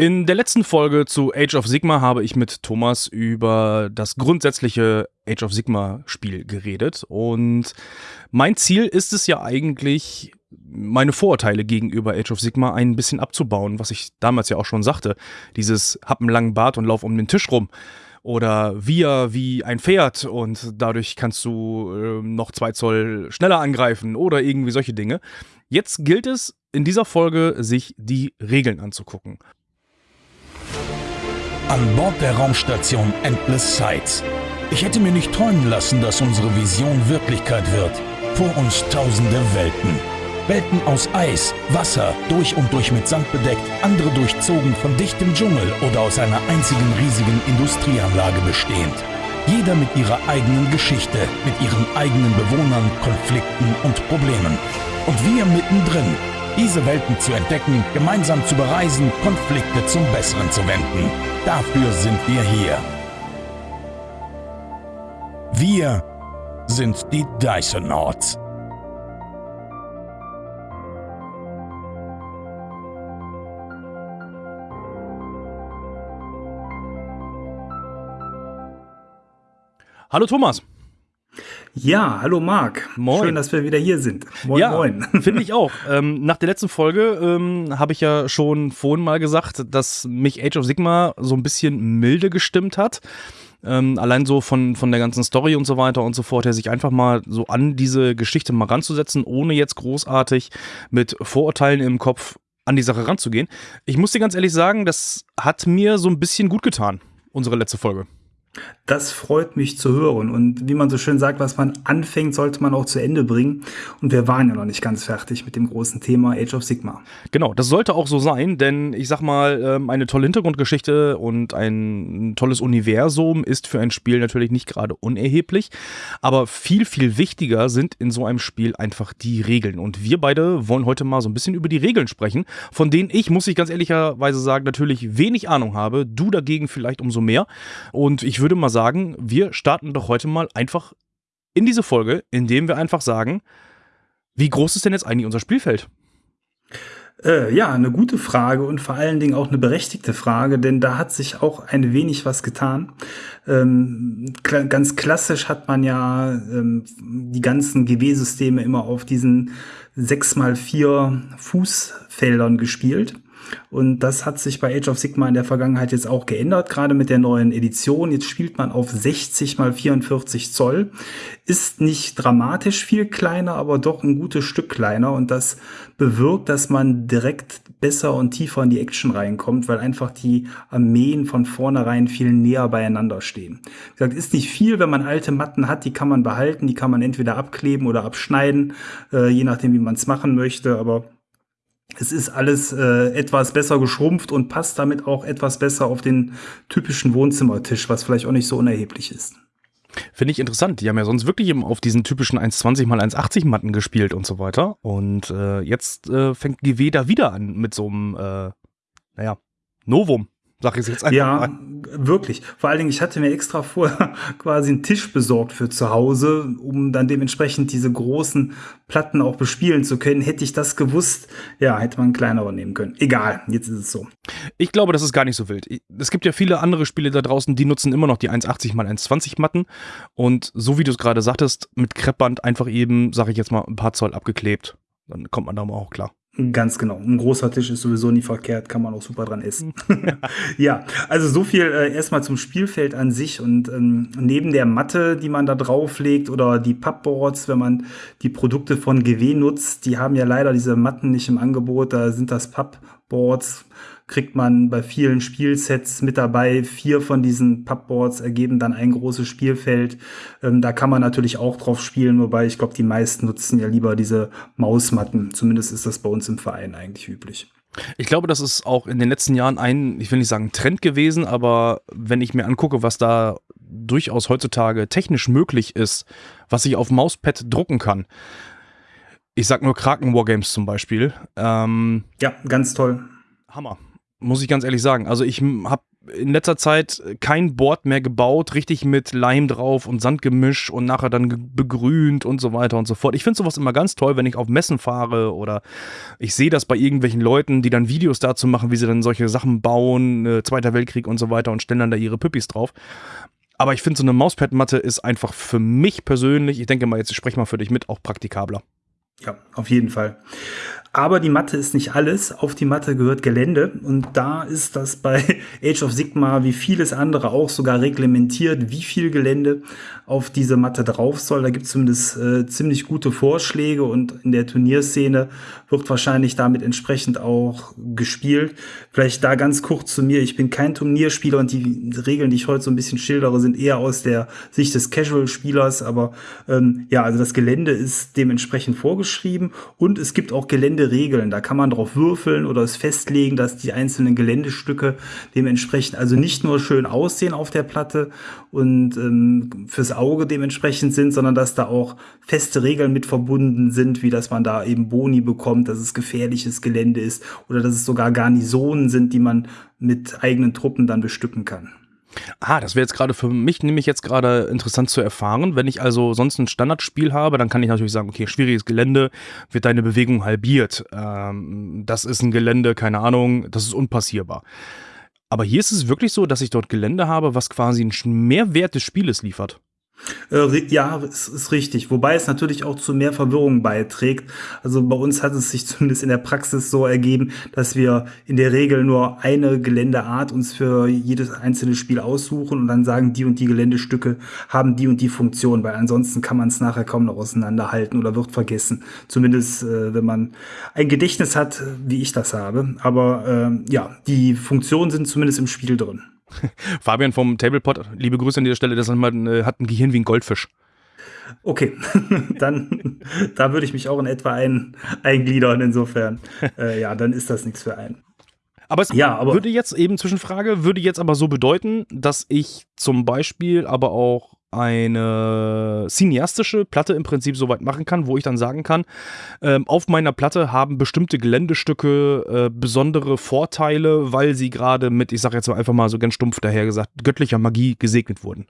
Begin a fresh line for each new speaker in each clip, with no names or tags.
In der letzten Folge zu Age of Sigma habe ich mit Thomas über das grundsätzliche Age of Sigma Spiel geredet und mein Ziel ist es ja eigentlich, meine Vorurteile gegenüber Age of Sigma ein bisschen abzubauen, was ich damals ja auch schon sagte. Dieses hab einen langen Bart und lauf um den Tisch rum oder wir wie ein Pferd und dadurch kannst du äh, noch zwei Zoll schneller angreifen oder irgendwie solche Dinge. Jetzt gilt es in dieser Folge, sich die Regeln anzugucken.
An Bord der Raumstation Endless Sights. Ich hätte mir nicht träumen lassen, dass unsere Vision Wirklichkeit wird. Vor uns tausende Welten. Welten aus Eis, Wasser, durch und durch mit Sand bedeckt, andere durchzogen von dichtem Dschungel oder aus einer einzigen riesigen Industrieanlage bestehend. Jeder mit ihrer eigenen Geschichte, mit ihren eigenen Bewohnern, Konflikten und Problemen. Und wir mittendrin, diese Welten zu entdecken, gemeinsam zu bereisen, Konflikte zum Besseren zu wenden. Dafür sind wir hier. Wir sind die Dysonauts.
Hallo Thomas.
Ja, hallo Marc.
Moin.
Schön, dass wir wieder hier sind.
Moin, ja, moin. Finde ich auch. Ähm, nach der letzten Folge ähm, habe ich ja schon vorhin mal gesagt, dass mich Age of Sigma so ein bisschen milde gestimmt hat. Ähm, allein so von, von der ganzen Story und so weiter und so fort, her sich einfach mal so an diese Geschichte mal ranzusetzen, ohne jetzt großartig mit Vorurteilen im Kopf an die Sache ranzugehen. Ich muss dir ganz ehrlich sagen, das hat mir so ein bisschen gut getan, unsere letzte Folge.
Das freut mich zu hören. Und wie man so schön sagt, was man anfängt, sollte man auch zu Ende bringen. Und wir waren ja noch nicht ganz fertig mit dem großen Thema Age of Sigma.
Genau, das sollte auch so sein, denn ich sag mal, ähm, eine tolle Hintergrundgeschichte und ein tolles Universum ist für ein Spiel natürlich nicht gerade unerheblich. Aber viel, viel wichtiger sind in so einem Spiel einfach die Regeln. Und wir beide wollen heute mal so ein bisschen über die Regeln sprechen, von denen ich, muss ich ganz ehrlicherweise sagen, natürlich wenig Ahnung habe. Du dagegen vielleicht umso mehr. Und ich würde mal sagen, wir starten doch heute mal einfach in diese Folge, indem wir einfach sagen, wie groß ist denn jetzt eigentlich unser Spielfeld?
Äh, ja, eine gute Frage und vor allen Dingen auch eine berechtigte Frage, denn da hat sich auch ein wenig was getan. Ähm, kl ganz klassisch hat man ja ähm, die ganzen GW-Systeme immer auf diesen 6x4 Fußfeldern gespielt. Und das hat sich bei Age of Sigma in der Vergangenheit jetzt auch geändert, gerade mit der neuen Edition. Jetzt spielt man auf 60 mal 44 Zoll. Ist nicht dramatisch viel kleiner, aber doch ein gutes Stück kleiner. Und das bewirkt, dass man direkt besser und tiefer in die Action reinkommt, weil einfach die Armeen von vornherein viel näher beieinander stehen. Wie gesagt, ist nicht viel, wenn man alte Matten hat, die kann man behalten, die kann man entweder abkleben oder abschneiden, äh, je nachdem, wie man es machen möchte. Aber es ist alles äh, etwas besser geschrumpft und passt damit auch etwas besser auf den typischen Wohnzimmertisch, was vielleicht auch nicht so unerheblich ist.
Finde ich interessant. Die haben ja sonst wirklich auf diesen typischen 1,20 mal 1,80 Matten gespielt und so weiter. Und äh, jetzt äh, fängt GW da wieder an mit so einem, äh, naja, Novum. Sag ich jetzt einfach
ja, mal. wirklich. Vor allen Dingen, ich hatte mir extra vorher quasi einen Tisch besorgt für zu Hause, um dann dementsprechend diese großen Platten auch bespielen zu können. Hätte ich das gewusst, ja, hätte man einen kleineren nehmen können. Egal, jetzt ist es so.
Ich glaube, das ist gar nicht so wild. Es gibt ja viele andere Spiele da draußen, die nutzen immer noch die 1,80 mal 1,20 Matten. Und so wie du es gerade sagtest, mit Kreppband einfach eben, sag ich jetzt mal, ein paar Zoll abgeklebt. Dann kommt man da mal auch klar.
Ganz genau. Ein großer Tisch ist sowieso nie verkehrt, kann man auch super dran essen. ja, also so viel äh, erstmal zum Spielfeld an sich und ähm, neben der Matte, die man da drauflegt oder die Pappboards, wenn man die Produkte von GW nutzt, die haben ja leider diese Matten nicht im Angebot, da sind das Pappboards kriegt man bei vielen Spielsets mit dabei. Vier von diesen Pubboards ergeben dann ein großes Spielfeld. Ähm, da kann man natürlich auch drauf spielen, wobei ich glaube, die meisten nutzen ja lieber diese Mausmatten. Zumindest ist das bei uns im Verein eigentlich üblich.
Ich glaube, das ist auch in den letzten Jahren ein, ich will nicht sagen Trend gewesen, aber wenn ich mir angucke, was da durchaus heutzutage technisch möglich ist, was ich auf Mauspad drucken kann. Ich sag nur Kraken Wargames zum Beispiel.
Ähm, ja, ganz toll.
Hammer muss ich ganz ehrlich sagen. Also ich habe in letzter Zeit kein Board mehr gebaut, richtig mit Leim drauf und Sandgemisch und nachher dann begrünt und so weiter und so fort. Ich finde sowas immer ganz toll, wenn ich auf Messen fahre oder ich sehe das bei irgendwelchen Leuten, die dann Videos dazu machen, wie sie dann solche Sachen bauen, äh, Zweiter Weltkrieg und so weiter und stellen dann da ihre Püppis drauf. Aber ich finde, so eine Mauspad-Matte ist einfach für mich persönlich, ich denke mal, jetzt spreche mal für dich mit, auch praktikabler.
Ja, auf jeden Fall. Aber die Matte ist nicht alles. Auf die Matte gehört Gelände. Und da ist das bei Age of Sigma wie vieles andere auch sogar reglementiert, wie viel Gelände auf diese Matte drauf soll. Da gibt es zumindest äh, ziemlich gute Vorschläge und in der Turnierszene wird wahrscheinlich damit entsprechend auch gespielt. Vielleicht da ganz kurz zu mir. Ich bin kein Turnierspieler und die Regeln, die ich heute so ein bisschen schildere, sind eher aus der Sicht des Casual-Spielers. Aber ähm, ja, also das Gelände ist dementsprechend vorgeschrieben und es gibt auch Gelände Geländeregeln. Da kann man drauf würfeln oder es festlegen, dass die einzelnen Geländestücke dementsprechend also nicht nur schön aussehen auf der Platte und ähm, fürs Auge dementsprechend sind, sondern dass da auch feste Regeln mit verbunden sind, wie dass man da eben Boni bekommt, dass es gefährliches Gelände ist oder dass es sogar Garnisonen sind, die man mit eigenen Truppen dann bestücken kann.
Ah, das wäre jetzt gerade für mich nämlich jetzt gerade interessant zu erfahren. Wenn ich also sonst ein Standardspiel habe, dann kann ich natürlich sagen, okay, schwieriges Gelände, wird deine Bewegung halbiert. Ähm, das ist ein Gelände, keine Ahnung, das ist unpassierbar. Aber hier ist es wirklich so, dass ich dort Gelände habe, was quasi einen Mehrwert des Spieles liefert.
Äh, ja, es ist richtig. Wobei es natürlich auch zu mehr Verwirrung beiträgt. Also bei uns hat es sich zumindest in der Praxis so ergeben, dass wir in der Regel nur eine Geländeart uns für jedes einzelne Spiel aussuchen und dann sagen, die und die Geländestücke haben die und die Funktion, weil ansonsten kann man es nachher kaum noch auseinanderhalten oder wird vergessen. Zumindest äh, wenn man ein Gedächtnis hat, wie ich das habe. Aber äh, ja, die Funktionen sind zumindest im Spiel drin.
Fabian vom Tablepot, liebe Grüße an dieser Stelle, das äh, hat ein Gehirn wie ein Goldfisch.
Okay, dann da würde ich mich auch in etwa ein, eingliedern. Insofern, äh, ja, dann ist das nichts für einen.
Aber es ja, aber würde jetzt eben Zwischenfrage, würde jetzt aber so bedeuten, dass ich zum Beispiel aber auch eine cineastische Platte im Prinzip soweit machen kann, wo ich dann sagen kann, ähm, auf meiner Platte haben bestimmte Geländestücke äh, besondere Vorteile, weil sie gerade mit, ich sage jetzt einfach mal so ganz stumpf daher gesagt, göttlicher Magie gesegnet wurden.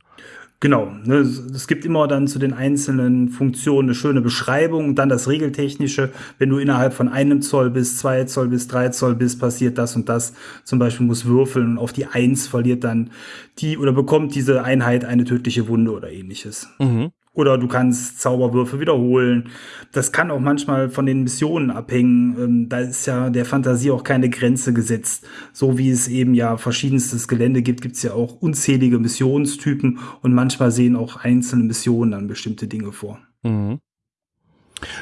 Genau, ne, es gibt immer dann zu den einzelnen Funktionen eine schöne Beschreibung dann das Regeltechnische. Wenn du innerhalb von einem Zoll bis zwei Zoll bis drei Zoll bist, passiert das und das. Zum Beispiel muss würfeln und auf die Eins verliert dann die oder bekommt diese Einheit eine tödliche Wunde oder ähnliches. Mhm. Oder du kannst Zauberwürfe wiederholen. Das kann auch manchmal von den Missionen abhängen. Ähm, da ist ja der Fantasie auch keine Grenze gesetzt. So wie es eben ja verschiedenstes Gelände gibt, gibt es ja auch unzählige Missionstypen und manchmal sehen auch einzelne Missionen dann bestimmte Dinge vor. Mhm.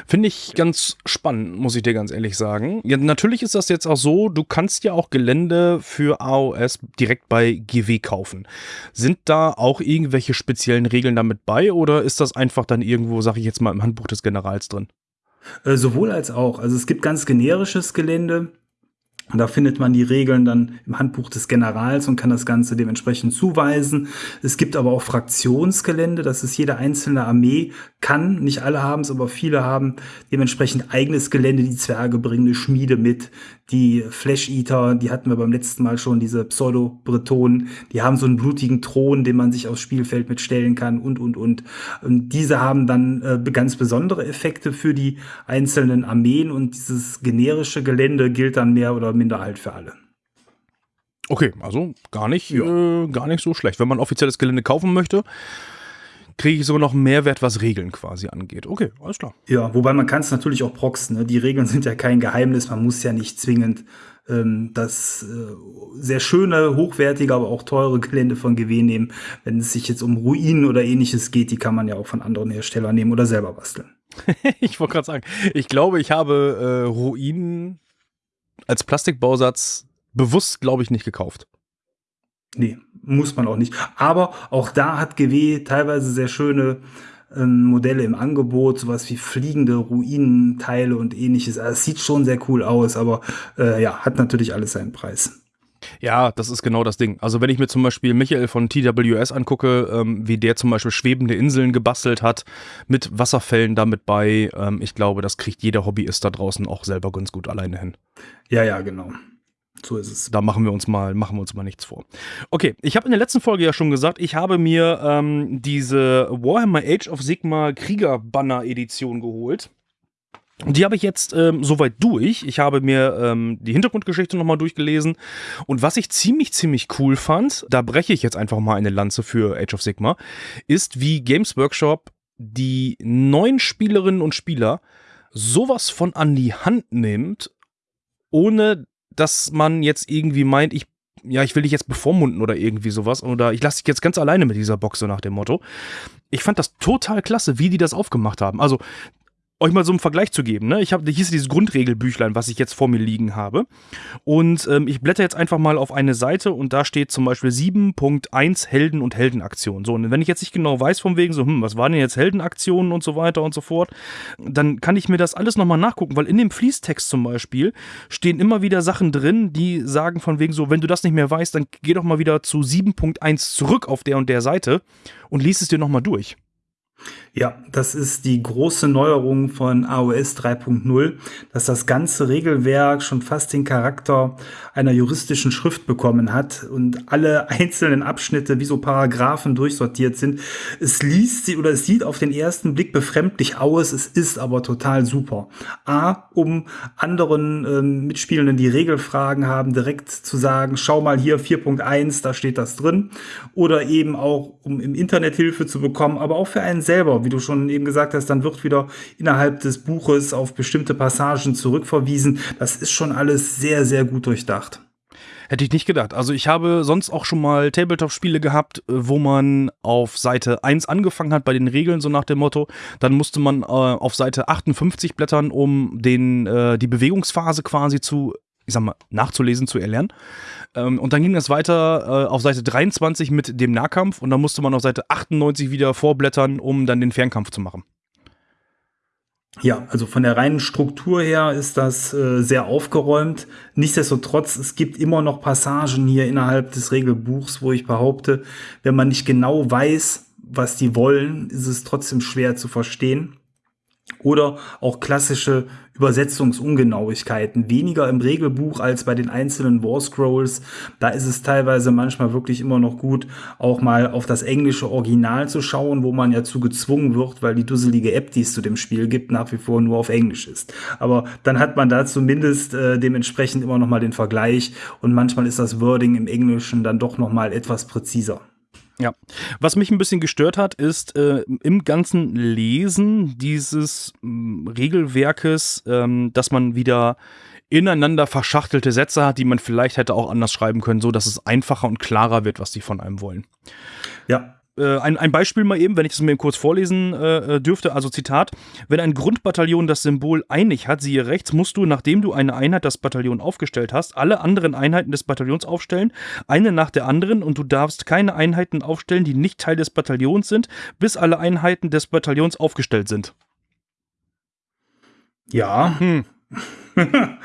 Finde ich ganz spannend, muss ich dir ganz ehrlich sagen. Ja, natürlich ist das jetzt auch so, du kannst ja auch Gelände für AOS direkt bei GW kaufen. Sind da auch irgendwelche speziellen Regeln damit bei oder ist das einfach dann irgendwo, sag ich jetzt mal, im Handbuch des Generals drin?
Äh, sowohl als auch. Also es gibt ganz generisches Gelände, und da findet man die Regeln dann im Handbuch des Generals und kann das Ganze dementsprechend zuweisen. Es gibt aber auch Fraktionsgelände, das ist jede einzelne Armee kann, nicht alle haben es, aber viele haben dementsprechend eigenes Gelände. Die Zwerge bringen eine Schmiede mit, die Flash Eater, die hatten wir beim letzten Mal schon, diese Pseudo-Bretonen, die haben so einen blutigen Thron, den man sich aufs Spielfeld mitstellen kann und, und, und. Und diese haben dann äh, ganz besondere Effekte für die einzelnen Armeen und dieses generische Gelände gilt dann mehr oder minder halt für alle.
Okay, also gar nicht, ja. äh, gar nicht so schlecht. Wenn man offizielles Gelände kaufen möchte, kriege ich sogar noch Mehrwert, was Regeln quasi angeht. Okay, alles klar.
Ja, wobei man kann es natürlich auch proxen. Ne? Die Regeln sind ja kein Geheimnis. Man muss ja nicht zwingend ähm, das äh, sehr schöne, hochwertige, aber auch teure Gelände von GW nehmen. Wenn es sich jetzt um Ruinen oder ähnliches geht, die kann man ja auch von anderen Herstellern nehmen oder selber basteln.
ich wollte gerade sagen, ich glaube, ich habe äh, Ruinen als Plastikbausatz bewusst, glaube ich, nicht gekauft.
Nee, muss man auch nicht. Aber auch da hat GW teilweise sehr schöne ähm, Modelle im Angebot, sowas wie fliegende Ruinenteile und ähnliches. Also, es sieht schon sehr cool aus, aber äh, ja, hat natürlich alles seinen Preis.
Ja, das ist genau das Ding. Also wenn ich mir zum Beispiel Michael von TWS angucke, ähm, wie der zum Beispiel schwebende Inseln gebastelt hat, mit Wasserfällen damit bei, ähm, ich glaube, das kriegt jeder Hobbyist da draußen auch selber ganz gut alleine hin.
Ja, ja, genau.
So ist es. Da machen wir uns mal, machen wir uns mal nichts vor. Okay, ich habe in der letzten Folge ja schon gesagt, ich habe mir ähm, diese Warhammer Age of Sigma Krieger Banner Edition geholt. Und die habe ich jetzt ähm, soweit durch. Ich habe mir ähm, die Hintergrundgeschichte nochmal durchgelesen. Und was ich ziemlich, ziemlich cool fand, da breche ich jetzt einfach mal eine Lanze für Age of Sigma, ist, wie Games Workshop die neuen Spielerinnen und Spieler sowas von an die Hand nimmt, ohne dass man jetzt irgendwie meint, ich ja, ich will dich jetzt bevormunden oder irgendwie sowas. Oder ich lasse dich jetzt ganz alleine mit dieser Box, so nach dem Motto. Ich fand das total klasse, wie die das aufgemacht haben. Also, euch mal so einen Vergleich zu geben. Ne? Ich habe hier ist dieses Grundregelbüchlein, was ich jetzt vor mir liegen habe. Und ähm, ich blätter jetzt einfach mal auf eine Seite und da steht zum Beispiel 7.1 Helden und Heldenaktionen. So, und wenn ich jetzt nicht genau weiß, von wegen so, hm, was waren denn jetzt Heldenaktionen und so weiter und so fort, dann kann ich mir das alles nochmal nachgucken, weil in dem Fließtext zum Beispiel stehen immer wieder Sachen drin, die sagen von wegen so, wenn du das nicht mehr weißt, dann geh doch mal wieder zu 7.1 zurück auf der und der Seite und lies es dir nochmal durch.
Ja, das ist die große Neuerung von AOS 3.0, dass das ganze Regelwerk schon fast den Charakter einer juristischen Schrift bekommen hat und alle einzelnen Abschnitte wie so Paragraphen durchsortiert sind. Es liest sie oder es sieht auf den ersten Blick befremdlich aus, es ist aber total super. A, um anderen ähm, Mitspielenden, die Regelfragen haben, direkt zu sagen, schau mal hier 4.1, da steht das drin. Oder eben auch, um im Internet Hilfe zu bekommen, aber auch für einen selber, wie du schon eben gesagt hast, dann wird wieder innerhalb des Buches auf bestimmte Passagen zurückverwiesen. Das ist schon alles sehr, sehr gut durchdacht.
Hätte ich nicht gedacht. Also ich habe sonst auch schon mal Tabletop-Spiele gehabt, äh, wo man auf Seite 1 angefangen hat bei den Regeln, so nach dem Motto. Dann musste man äh, auf Seite 58 blättern, um den, äh, die Bewegungsphase quasi zu, ich sag mal, nachzulesen, zu erlernen. Ähm, und dann ging es weiter äh, auf Seite 23 mit dem Nahkampf und dann musste man auf Seite 98 wieder vorblättern, um dann den Fernkampf zu machen.
Ja, also von der reinen Struktur her ist das äh, sehr aufgeräumt. Nichtsdestotrotz, es gibt immer noch Passagen hier innerhalb des Regelbuchs, wo ich behaupte, wenn man nicht genau weiß, was die wollen, ist es trotzdem schwer zu verstehen. Oder auch klassische Übersetzungsungenauigkeiten. Weniger im Regelbuch als bei den einzelnen War Scrolls. Da ist es teilweise manchmal wirklich immer noch gut, auch mal auf das englische Original zu schauen, wo man ja zu gezwungen wird, weil die dusselige App, die es zu dem Spiel gibt, nach wie vor nur auf Englisch ist. Aber dann hat man da zumindest äh, dementsprechend immer noch mal den Vergleich und manchmal ist das Wording im Englischen dann doch noch mal etwas präziser.
Ja, was mich ein bisschen gestört hat, ist äh, im ganzen Lesen dieses ähm, Regelwerkes, ähm, dass man wieder ineinander verschachtelte Sätze hat, die man vielleicht hätte auch anders schreiben können, so dass es einfacher und klarer wird, was die von einem wollen.
Ja,
äh, ein, ein Beispiel mal eben, wenn ich das mir kurz vorlesen äh, äh, dürfte, also Zitat, wenn ein Grundbataillon das Symbol einig hat, siehe rechts, musst du, nachdem du eine Einheit das Bataillon aufgestellt hast, alle anderen Einheiten des Bataillons aufstellen, eine nach der anderen und du darfst keine Einheiten aufstellen, die nicht Teil des Bataillons sind, bis alle Einheiten des Bataillons aufgestellt sind.
Ja. Hm.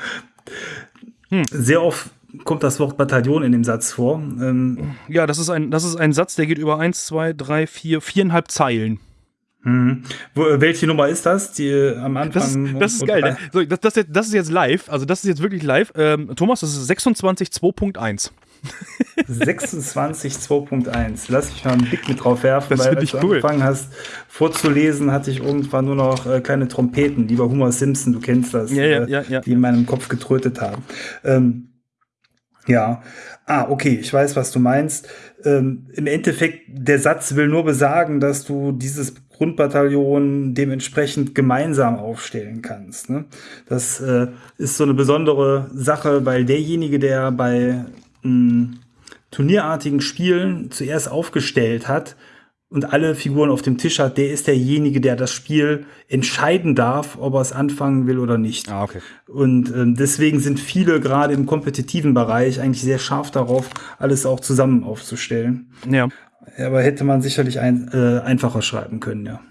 hm. Sehr oft kommt das Wort Bataillon in dem Satz vor. Ähm
ja, das ist, ein, das ist ein Satz, der geht über eins, zwei, drei, vier, viereinhalb Zeilen.
Mhm. Wo, welche Nummer ist das? Die äh, am Anfang.
Das ist, das ist geil. Ne? So, das, das, das, ist jetzt live. Also, das ist jetzt wirklich live. Ähm, Thomas, das ist 26 2.1.
26 2.1. Lass mich mal einen Blick mit drauf werfen,
das
weil
als
du
cool.
angefangen hast vorzulesen, hatte ich irgendwann nur noch äh, kleine Trompeten, lieber Homer Simpson, du kennst das,
ja, ja,
äh,
ja, ja.
die in meinem Kopf getrötet haben. Ähm, ja, ah, okay, ich weiß, was du meinst. Ähm, Im Endeffekt, der Satz will nur besagen, dass du dieses Grundbataillon dementsprechend gemeinsam aufstellen kannst. Ne? Das äh, ist so eine besondere Sache, weil derjenige, der bei mh, turnierartigen Spielen zuerst aufgestellt hat, und alle Figuren auf dem Tisch hat, der ist derjenige, der das Spiel entscheiden darf, ob er es anfangen will oder nicht.
Ah, okay.
Und ähm, deswegen sind viele gerade im kompetitiven Bereich eigentlich sehr scharf darauf, alles auch zusammen aufzustellen.
Ja.
Aber hätte man sicherlich ein, äh, einfacher schreiben können, ja.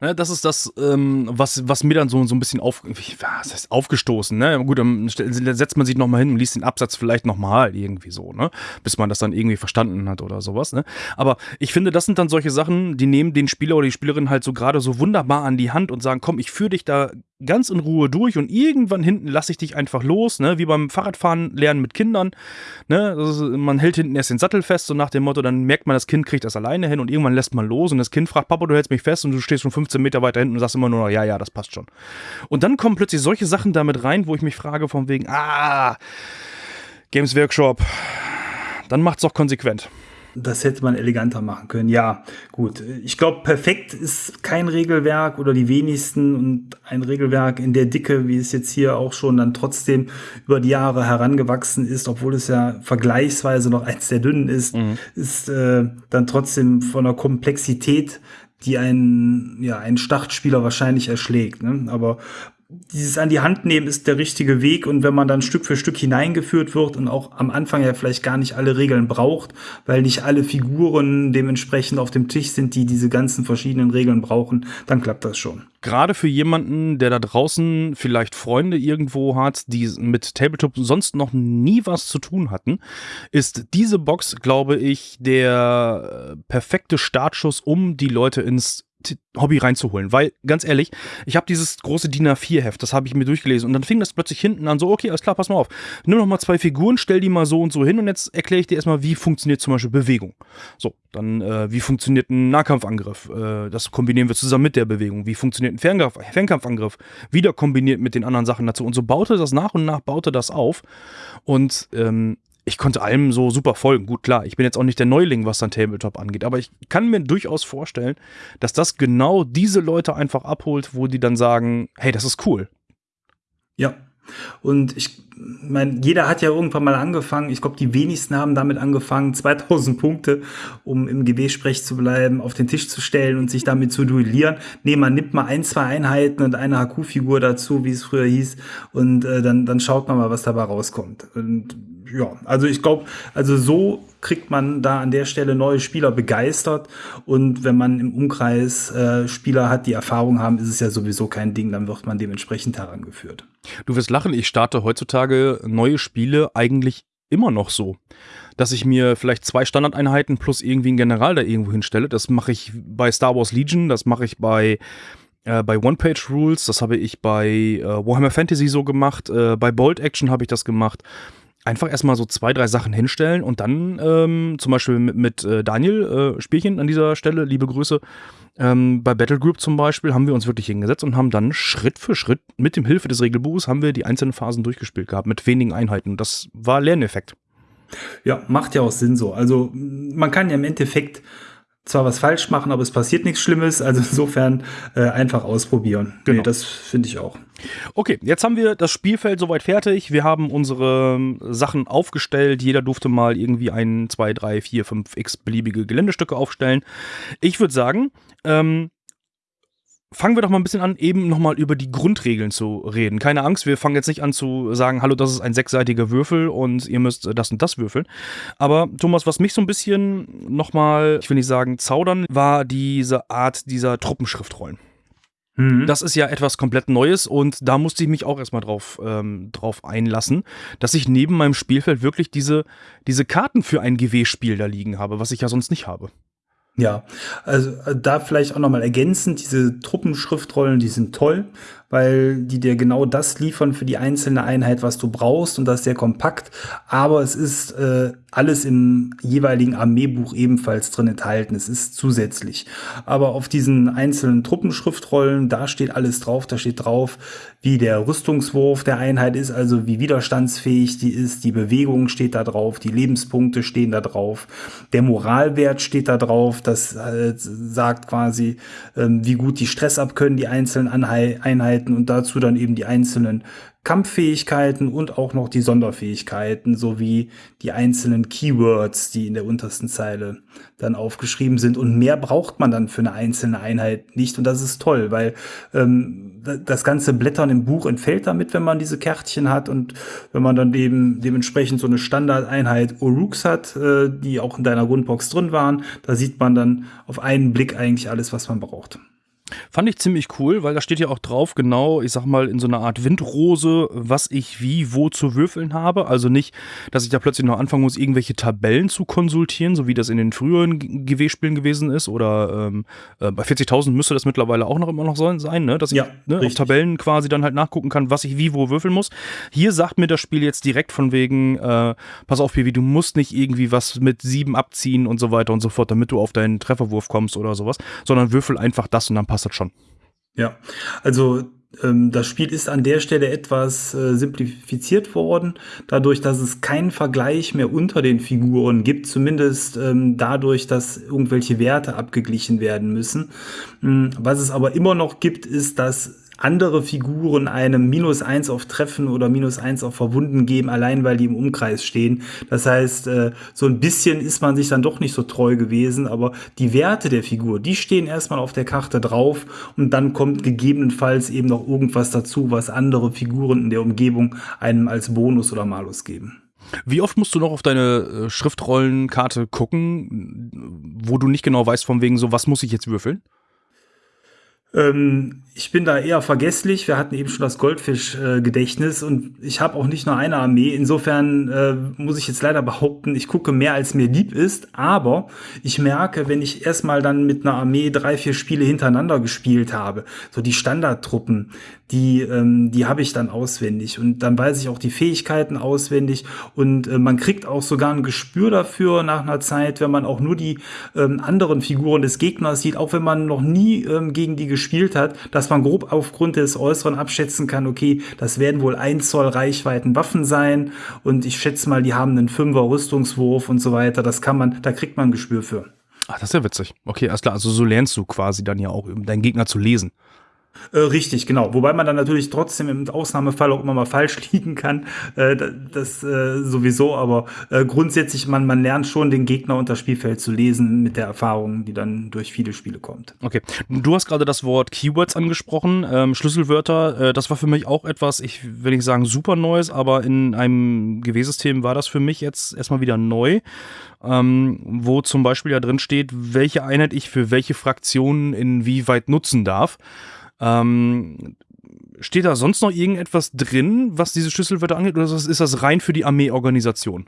Ne, das ist das, ähm, was, was mir dann so, so ein bisschen auf, was heißt aufgestoßen. Ne? Gut, dann setzt man sich nochmal hin und liest den Absatz vielleicht nochmal irgendwie so, ne? bis man das dann irgendwie verstanden hat oder sowas. Ne? Aber ich finde, das sind dann solche Sachen, die nehmen den Spieler oder die Spielerin halt so gerade so wunderbar an die Hand und sagen, komm, ich führe dich da ganz in Ruhe durch und irgendwann hinten lasse ich dich einfach los, ne? wie beim Fahrradfahren lernen mit Kindern. Ne? Ist, man hält hinten erst den Sattel fest, so nach dem Motto, dann merkt man, das Kind kriegt das alleine hin und irgendwann lässt man los und das Kind fragt, Papa, du hältst mich fest und du stehst schon 15 Meter weiter hinten und sagst immer nur noch, ja, ja, das passt schon. Und dann kommen plötzlich solche Sachen damit rein, wo ich mich frage von wegen, ah, Games Workshop, dann macht's doch konsequent.
Das hätte man eleganter machen können. Ja, gut. Ich glaube, perfekt ist kein Regelwerk oder die wenigsten und ein Regelwerk in der Dicke, wie es jetzt hier auch schon dann trotzdem über die Jahre herangewachsen ist, obwohl es ja vergleichsweise noch eins der dünnen ist, mhm. ist äh, dann trotzdem von der Komplexität die einen, ja, einen Startspieler wahrscheinlich erschlägt. Ne? Aber dieses an die Hand nehmen ist der richtige Weg und wenn man dann Stück für Stück hineingeführt wird und auch am Anfang ja vielleicht gar nicht alle Regeln braucht, weil nicht alle Figuren dementsprechend auf dem Tisch sind, die diese ganzen verschiedenen Regeln brauchen, dann klappt das schon.
Gerade für jemanden, der da draußen vielleicht Freunde irgendwo hat, die mit Tabletop sonst noch nie was zu tun hatten, ist diese Box, glaube ich, der perfekte Startschuss, um die Leute ins Hobby reinzuholen. Weil, ganz ehrlich, ich habe dieses große DIN A4-Heft, das habe ich mir durchgelesen und dann fing das plötzlich hinten an, so, okay, alles klar, pass mal auf. Nimm noch mal zwei Figuren, stell die mal so und so hin und jetzt erkläre ich dir erstmal, wie funktioniert zum Beispiel Bewegung. So, dann, äh, wie funktioniert ein Nahkampfangriff? Äh, das kombinieren wir zusammen mit der Bewegung. Wie funktioniert ein Fernkampf Fernkampfangriff? Wieder kombiniert mit den anderen Sachen dazu. Und so baute das nach und nach, baute das auf. Und ähm, ich konnte allem so super folgen. Gut, klar, ich bin jetzt auch nicht der Neuling, was dann Tabletop angeht, aber ich kann mir durchaus vorstellen, dass das genau diese Leute einfach abholt, wo die dann sagen, hey, das ist cool.
Ja. Und ich meine, jeder hat ja irgendwann mal angefangen. Ich glaube, die wenigsten haben damit angefangen, 2000 Punkte, um im GW-Sprech zu bleiben, auf den Tisch zu stellen und sich damit zu duellieren. Nee, man nimmt mal ein, zwei Einheiten und eine HQ-Figur dazu, wie es früher hieß, und äh, dann, dann schaut man mal, was dabei rauskommt. Und ja, also ich glaube, also so kriegt man da an der Stelle neue Spieler begeistert. Und wenn man im Umkreis äh, Spieler hat, die Erfahrung haben, ist es ja sowieso kein Ding, dann wird man dementsprechend herangeführt.
Du wirst lachen, ich starte heutzutage neue Spiele eigentlich immer noch so. Dass ich mir vielleicht zwei Standardeinheiten plus irgendwie einen General da irgendwo hinstelle. Das mache ich bei Star Wars Legion, das mache ich bei äh, bei One-Page-Rules, das habe ich bei äh, Warhammer Fantasy so gemacht, äh, bei Bold Action habe ich das gemacht einfach erstmal so zwei, drei Sachen hinstellen und dann ähm, zum Beispiel mit, mit äh, Daniel, äh, Spielchen an dieser Stelle, liebe Grüße, ähm, bei Battle Group zum Beispiel haben wir uns wirklich hingesetzt und haben dann Schritt für Schritt mit dem Hilfe des Regelbuches haben wir die einzelnen Phasen durchgespielt gehabt mit wenigen Einheiten. Das war Lerneffekt.
Ja, macht ja auch Sinn so. Also man kann ja im Endeffekt zwar was falsch machen, aber es passiert nichts Schlimmes. Also insofern äh, einfach ausprobieren. Genau. Nee, das finde ich auch.
Okay, jetzt haben wir das Spielfeld soweit fertig. Wir haben unsere ähm, Sachen aufgestellt. Jeder durfte mal irgendwie ein, zwei, drei, vier, fünf x beliebige Geländestücke aufstellen. Ich würde sagen, ähm, fangen wir doch mal ein bisschen an, eben nochmal über die Grundregeln zu reden. Keine Angst, wir fangen jetzt nicht an zu sagen, hallo, das ist ein sechsseitiger Würfel und ihr müsst das und das würfeln. Aber Thomas, was mich so ein bisschen nochmal, ich will nicht sagen zaudern, war diese Art dieser Truppenschriftrollen. Mhm. Das ist ja etwas komplett Neues und da musste ich mich auch erstmal drauf, ähm, drauf einlassen, dass ich neben meinem Spielfeld wirklich diese, diese Karten für ein GW-Spiel da liegen habe, was ich ja sonst nicht habe.
Ja, also äh, da vielleicht auch nochmal ergänzend, diese Truppenschriftrollen, die sind toll weil die dir genau das liefern für die einzelne Einheit, was du brauchst und das sehr kompakt. Aber es ist äh, alles im jeweiligen Armeebuch ebenfalls drin enthalten. Es ist zusätzlich. Aber auf diesen einzelnen Truppenschriftrollen, da steht alles drauf. Da steht drauf, wie der Rüstungswurf der Einheit ist, also wie widerstandsfähig die ist. Die Bewegung steht da drauf, die Lebenspunkte stehen da drauf, der Moralwert steht da drauf. Das äh, sagt quasi, äh, wie gut die Stress abkönnen, die einzelnen Einheiten Fähigkeiten und dazu dann eben die einzelnen Kampffähigkeiten und auch noch die Sonderfähigkeiten sowie die einzelnen Keywords, die in der untersten Zeile dann aufgeschrieben sind. Und mehr braucht man dann für eine einzelne Einheit nicht. Und das ist toll, weil ähm, das ganze Blättern im Buch entfällt damit, wenn man diese Kärtchen hat und wenn man dann eben dementsprechend so eine Standardeinheit Uruks hat, äh, die auch in deiner Grundbox drin waren, da sieht man dann auf einen Blick eigentlich alles, was man braucht.
Fand ich ziemlich cool, weil da steht ja auch drauf, genau, ich sag mal, in so einer Art Windrose, was ich wie, wo zu würfeln habe. Also nicht, dass ich da plötzlich noch anfangen muss, irgendwelche Tabellen zu konsultieren, so wie das in den früheren GW-Spielen gewesen ist. Oder ähm, äh, bei 40.000 müsste das mittlerweile auch noch immer noch sein, ne? dass ich
Ja,
ne, auf. Tabellen quasi dann halt nachgucken kann, was ich wie, wo würfeln muss. Hier sagt mir das Spiel jetzt direkt von wegen, äh, pass auf, Piwi, du musst nicht irgendwie was mit sieben abziehen und so weiter und so fort, damit du auf deinen Trefferwurf kommst oder sowas, sondern würfel einfach das und dann passt das schon.
Ja, also ähm, das Spiel ist an der Stelle etwas äh, simplifiziert worden, dadurch, dass es keinen Vergleich mehr unter den Figuren gibt, zumindest ähm, dadurch, dass irgendwelche Werte abgeglichen werden müssen. Mm, Was es aber immer noch gibt, ist, dass andere Figuren einem minus eins auf Treffen oder minus eins auf Verwunden geben, allein weil die im Umkreis stehen. Das heißt, äh, so ein bisschen ist man sich dann doch nicht so treu gewesen, aber die Werte der Figur, die stehen erstmal auf der Karte drauf und dann kommt gegebenenfalls eben noch irgendwas dazu, was andere Figuren in der Umgebung einem als Bonus oder Malus geben.
Wie oft musst du noch auf deine äh, Schriftrollenkarte gucken, wo du nicht genau weißt, von wegen so, was muss ich jetzt würfeln?
Ähm, ich bin da eher vergesslich. Wir hatten eben schon das Goldfisch-Gedächtnis und ich habe auch nicht nur eine Armee. Insofern äh, muss ich jetzt leider behaupten, ich gucke mehr als mir lieb ist. Aber ich merke, wenn ich erstmal dann mit einer Armee drei, vier Spiele hintereinander gespielt habe, so die Standardtruppen, die, ähm, die habe ich dann auswendig und dann weiß ich auch die Fähigkeiten auswendig und äh, man kriegt auch sogar ein Gespür dafür nach einer Zeit, wenn man auch nur die ähm, anderen Figuren des Gegners sieht, auch wenn man noch nie ähm, gegen die gespielt hat, dass man grob aufgrund des Äußeren abschätzen kann, okay, das werden wohl ein Zoll Reichweiten Waffen sein und ich schätze mal, die haben einen Fünfer Rüstungswurf und so weiter. Das kann man, da kriegt man ein Gespür für.
Ach, das ist ja witzig. Okay, alles klar. Also so lernst du quasi dann ja auch, deinen Gegner zu lesen.
Äh, richtig, genau. Wobei man dann natürlich trotzdem im Ausnahmefall auch immer mal falsch liegen kann. Äh, da- das äh, sowieso, aber äh, grundsätzlich, man, man lernt schon, den Gegner und das Spielfeld zu lesen mit der Erfahrung, die dann durch viele Spiele kommt.
Okay. Du hast gerade das Wort Keywords angesprochen, ähm, Schlüsselwörter. Äh, das war für mich auch etwas, ich will nicht sagen super Neues, aber in einem GW-System war das für mich jetzt erstmal wieder neu. Ähm, wo zum Beispiel ja drin steht, welche Einheit ich für welche Fraktionen inwieweit nutzen darf. Ähm, steht da sonst noch irgendetwas drin, was diese Schlüsselwörter angeht, oder ist das rein für die Armeeorganisation?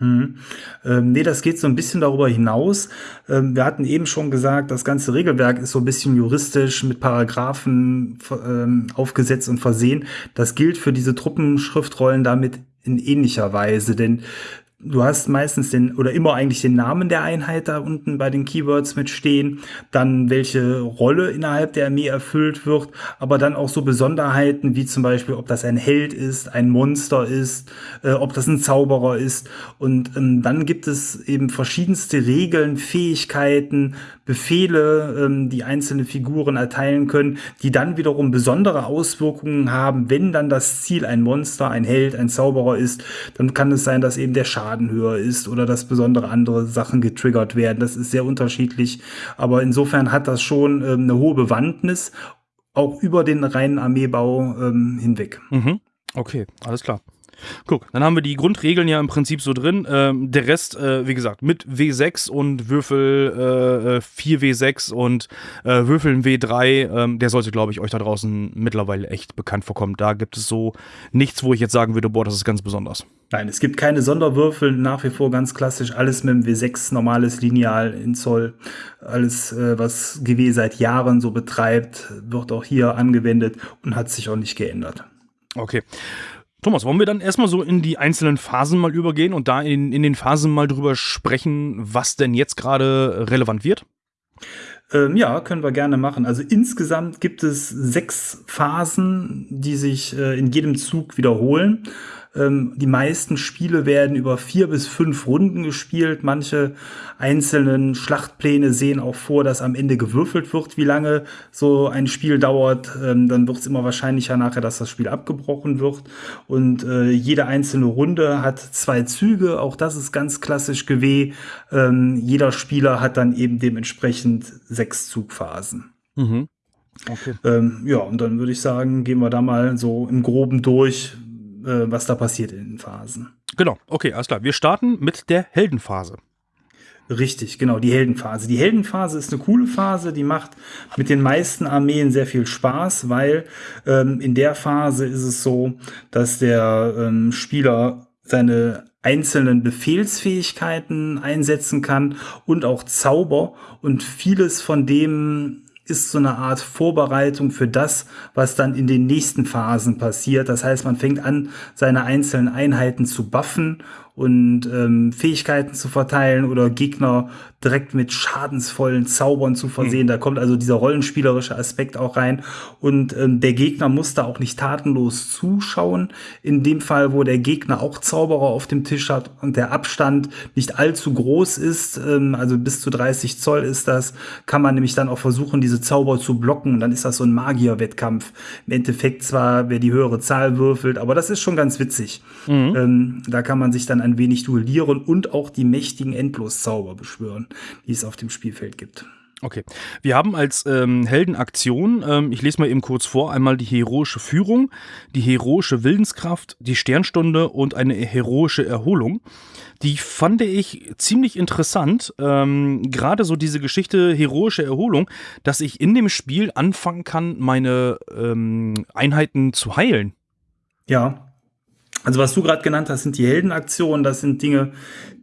Mhm. Ähm, nee, das geht so ein bisschen darüber hinaus. Ähm, wir hatten eben schon gesagt, das ganze Regelwerk ist so ein bisschen juristisch mit Paragraphen ähm, aufgesetzt und versehen. Das gilt für diese Truppenschriftrollen damit in ähnlicher Weise, denn du hast meistens den oder immer eigentlich den Namen der Einheit da unten bei den Keywords mit stehen, dann welche Rolle innerhalb der Armee erfüllt wird, aber dann auch so Besonderheiten wie zum Beispiel, ob das ein Held ist, ein Monster ist, äh, ob das ein Zauberer ist. Und ähm, dann gibt es eben verschiedenste Regeln, Fähigkeiten, Befehle, ähm, die einzelne Figuren erteilen können, die dann wiederum besondere Auswirkungen haben, wenn dann das Ziel ein Monster, ein Held, ein Zauberer ist, dann kann es sein, dass eben der Schaden höher ist oder dass besondere andere Sachen getriggert werden. Das ist sehr unterschiedlich, aber insofern hat das schon ähm, eine hohe Bewandtnis, auch über den reinen Armeebau ähm, hinweg.
Mhm. Okay, alles klar. Guck, dann haben wir die Grundregeln ja im Prinzip so drin. Ähm, der Rest, äh, wie gesagt, mit W6 und Würfel äh, äh, 4W6 und äh, Würfeln W3, ähm, der sollte, glaube ich, euch da draußen mittlerweile echt bekannt vorkommen. Da gibt es so nichts, wo ich jetzt sagen würde, boah, das ist ganz besonders.
Nein, es gibt keine Sonderwürfel, nach wie vor ganz klassisch, alles mit dem W6, normales Lineal in Zoll. Alles, äh, was GW seit Jahren so betreibt, wird auch hier angewendet und hat sich auch nicht geändert.
Okay. Thomas, wollen wir dann erstmal so in die einzelnen Phasen mal übergehen und da in, in den Phasen mal drüber sprechen, was denn jetzt gerade relevant wird?
Ähm, ja, können wir gerne machen. Also insgesamt gibt es sechs Phasen, die sich äh, in jedem Zug wiederholen. Ähm, die meisten Spiele werden über vier bis fünf Runden gespielt. Manche einzelnen Schlachtpläne sehen auch vor, dass am Ende gewürfelt wird, wie lange so ein Spiel dauert. Ähm, dann wird es immer wahrscheinlicher nachher, dass das Spiel abgebrochen wird. Und äh, jede einzelne Runde hat zwei Züge. Auch das ist ganz klassisch GW. Ähm, jeder Spieler hat dann eben dementsprechend sechs Zugphasen.
Mhm. Okay.
Ähm, ja, und dann würde ich sagen, gehen wir da mal so im Groben durch, äh, was da passiert in den Phasen.
Genau, okay, alles klar. Wir starten mit der Heldenphase.
Richtig, genau, die Heldenphase. Die Heldenphase ist eine coole Phase, die macht mit den meisten Armeen sehr viel Spaß, weil ähm, in der Phase ist es so, dass der ähm, Spieler seine einzelnen Befehlsfähigkeiten einsetzen kann und auch Zauber und vieles von dem ist so eine Art Vorbereitung für das, was dann in den nächsten Phasen passiert. Das heißt, man fängt an, seine einzelnen Einheiten zu buffen und ähm, Fähigkeiten zu verteilen oder Gegner direkt mit schadensvollen Zaubern zu versehen. Mhm. Da kommt also dieser rollenspielerische Aspekt auch rein. Und ähm, der Gegner muss da auch nicht tatenlos zuschauen. In dem Fall, wo der Gegner auch Zauberer auf dem Tisch hat und der Abstand nicht allzu groß ist, ähm, also bis zu 30 Zoll ist das, kann man nämlich dann auch versuchen, diese Zauber zu blocken. Und dann ist das so ein Magierwettkampf. Im Endeffekt zwar, wer die höhere Zahl würfelt, aber das ist schon ganz witzig. Mhm. Ähm, da kann man sich dann ein wenig duellieren und auch die mächtigen Endloszauber beschwören, die es auf dem Spielfeld gibt.
Okay. Wir haben als ähm, Heldenaktion, ähm, ich lese mal eben kurz vor, einmal die heroische Führung, die heroische Willenskraft, die Sternstunde und eine heroische Erholung. Die fand ich ziemlich interessant. Ähm, Gerade so diese Geschichte heroische Erholung, dass ich in dem Spiel anfangen kann, meine ähm, Einheiten zu heilen.
Ja, also was du gerade genannt hast, sind die Heldenaktionen. Das sind Dinge,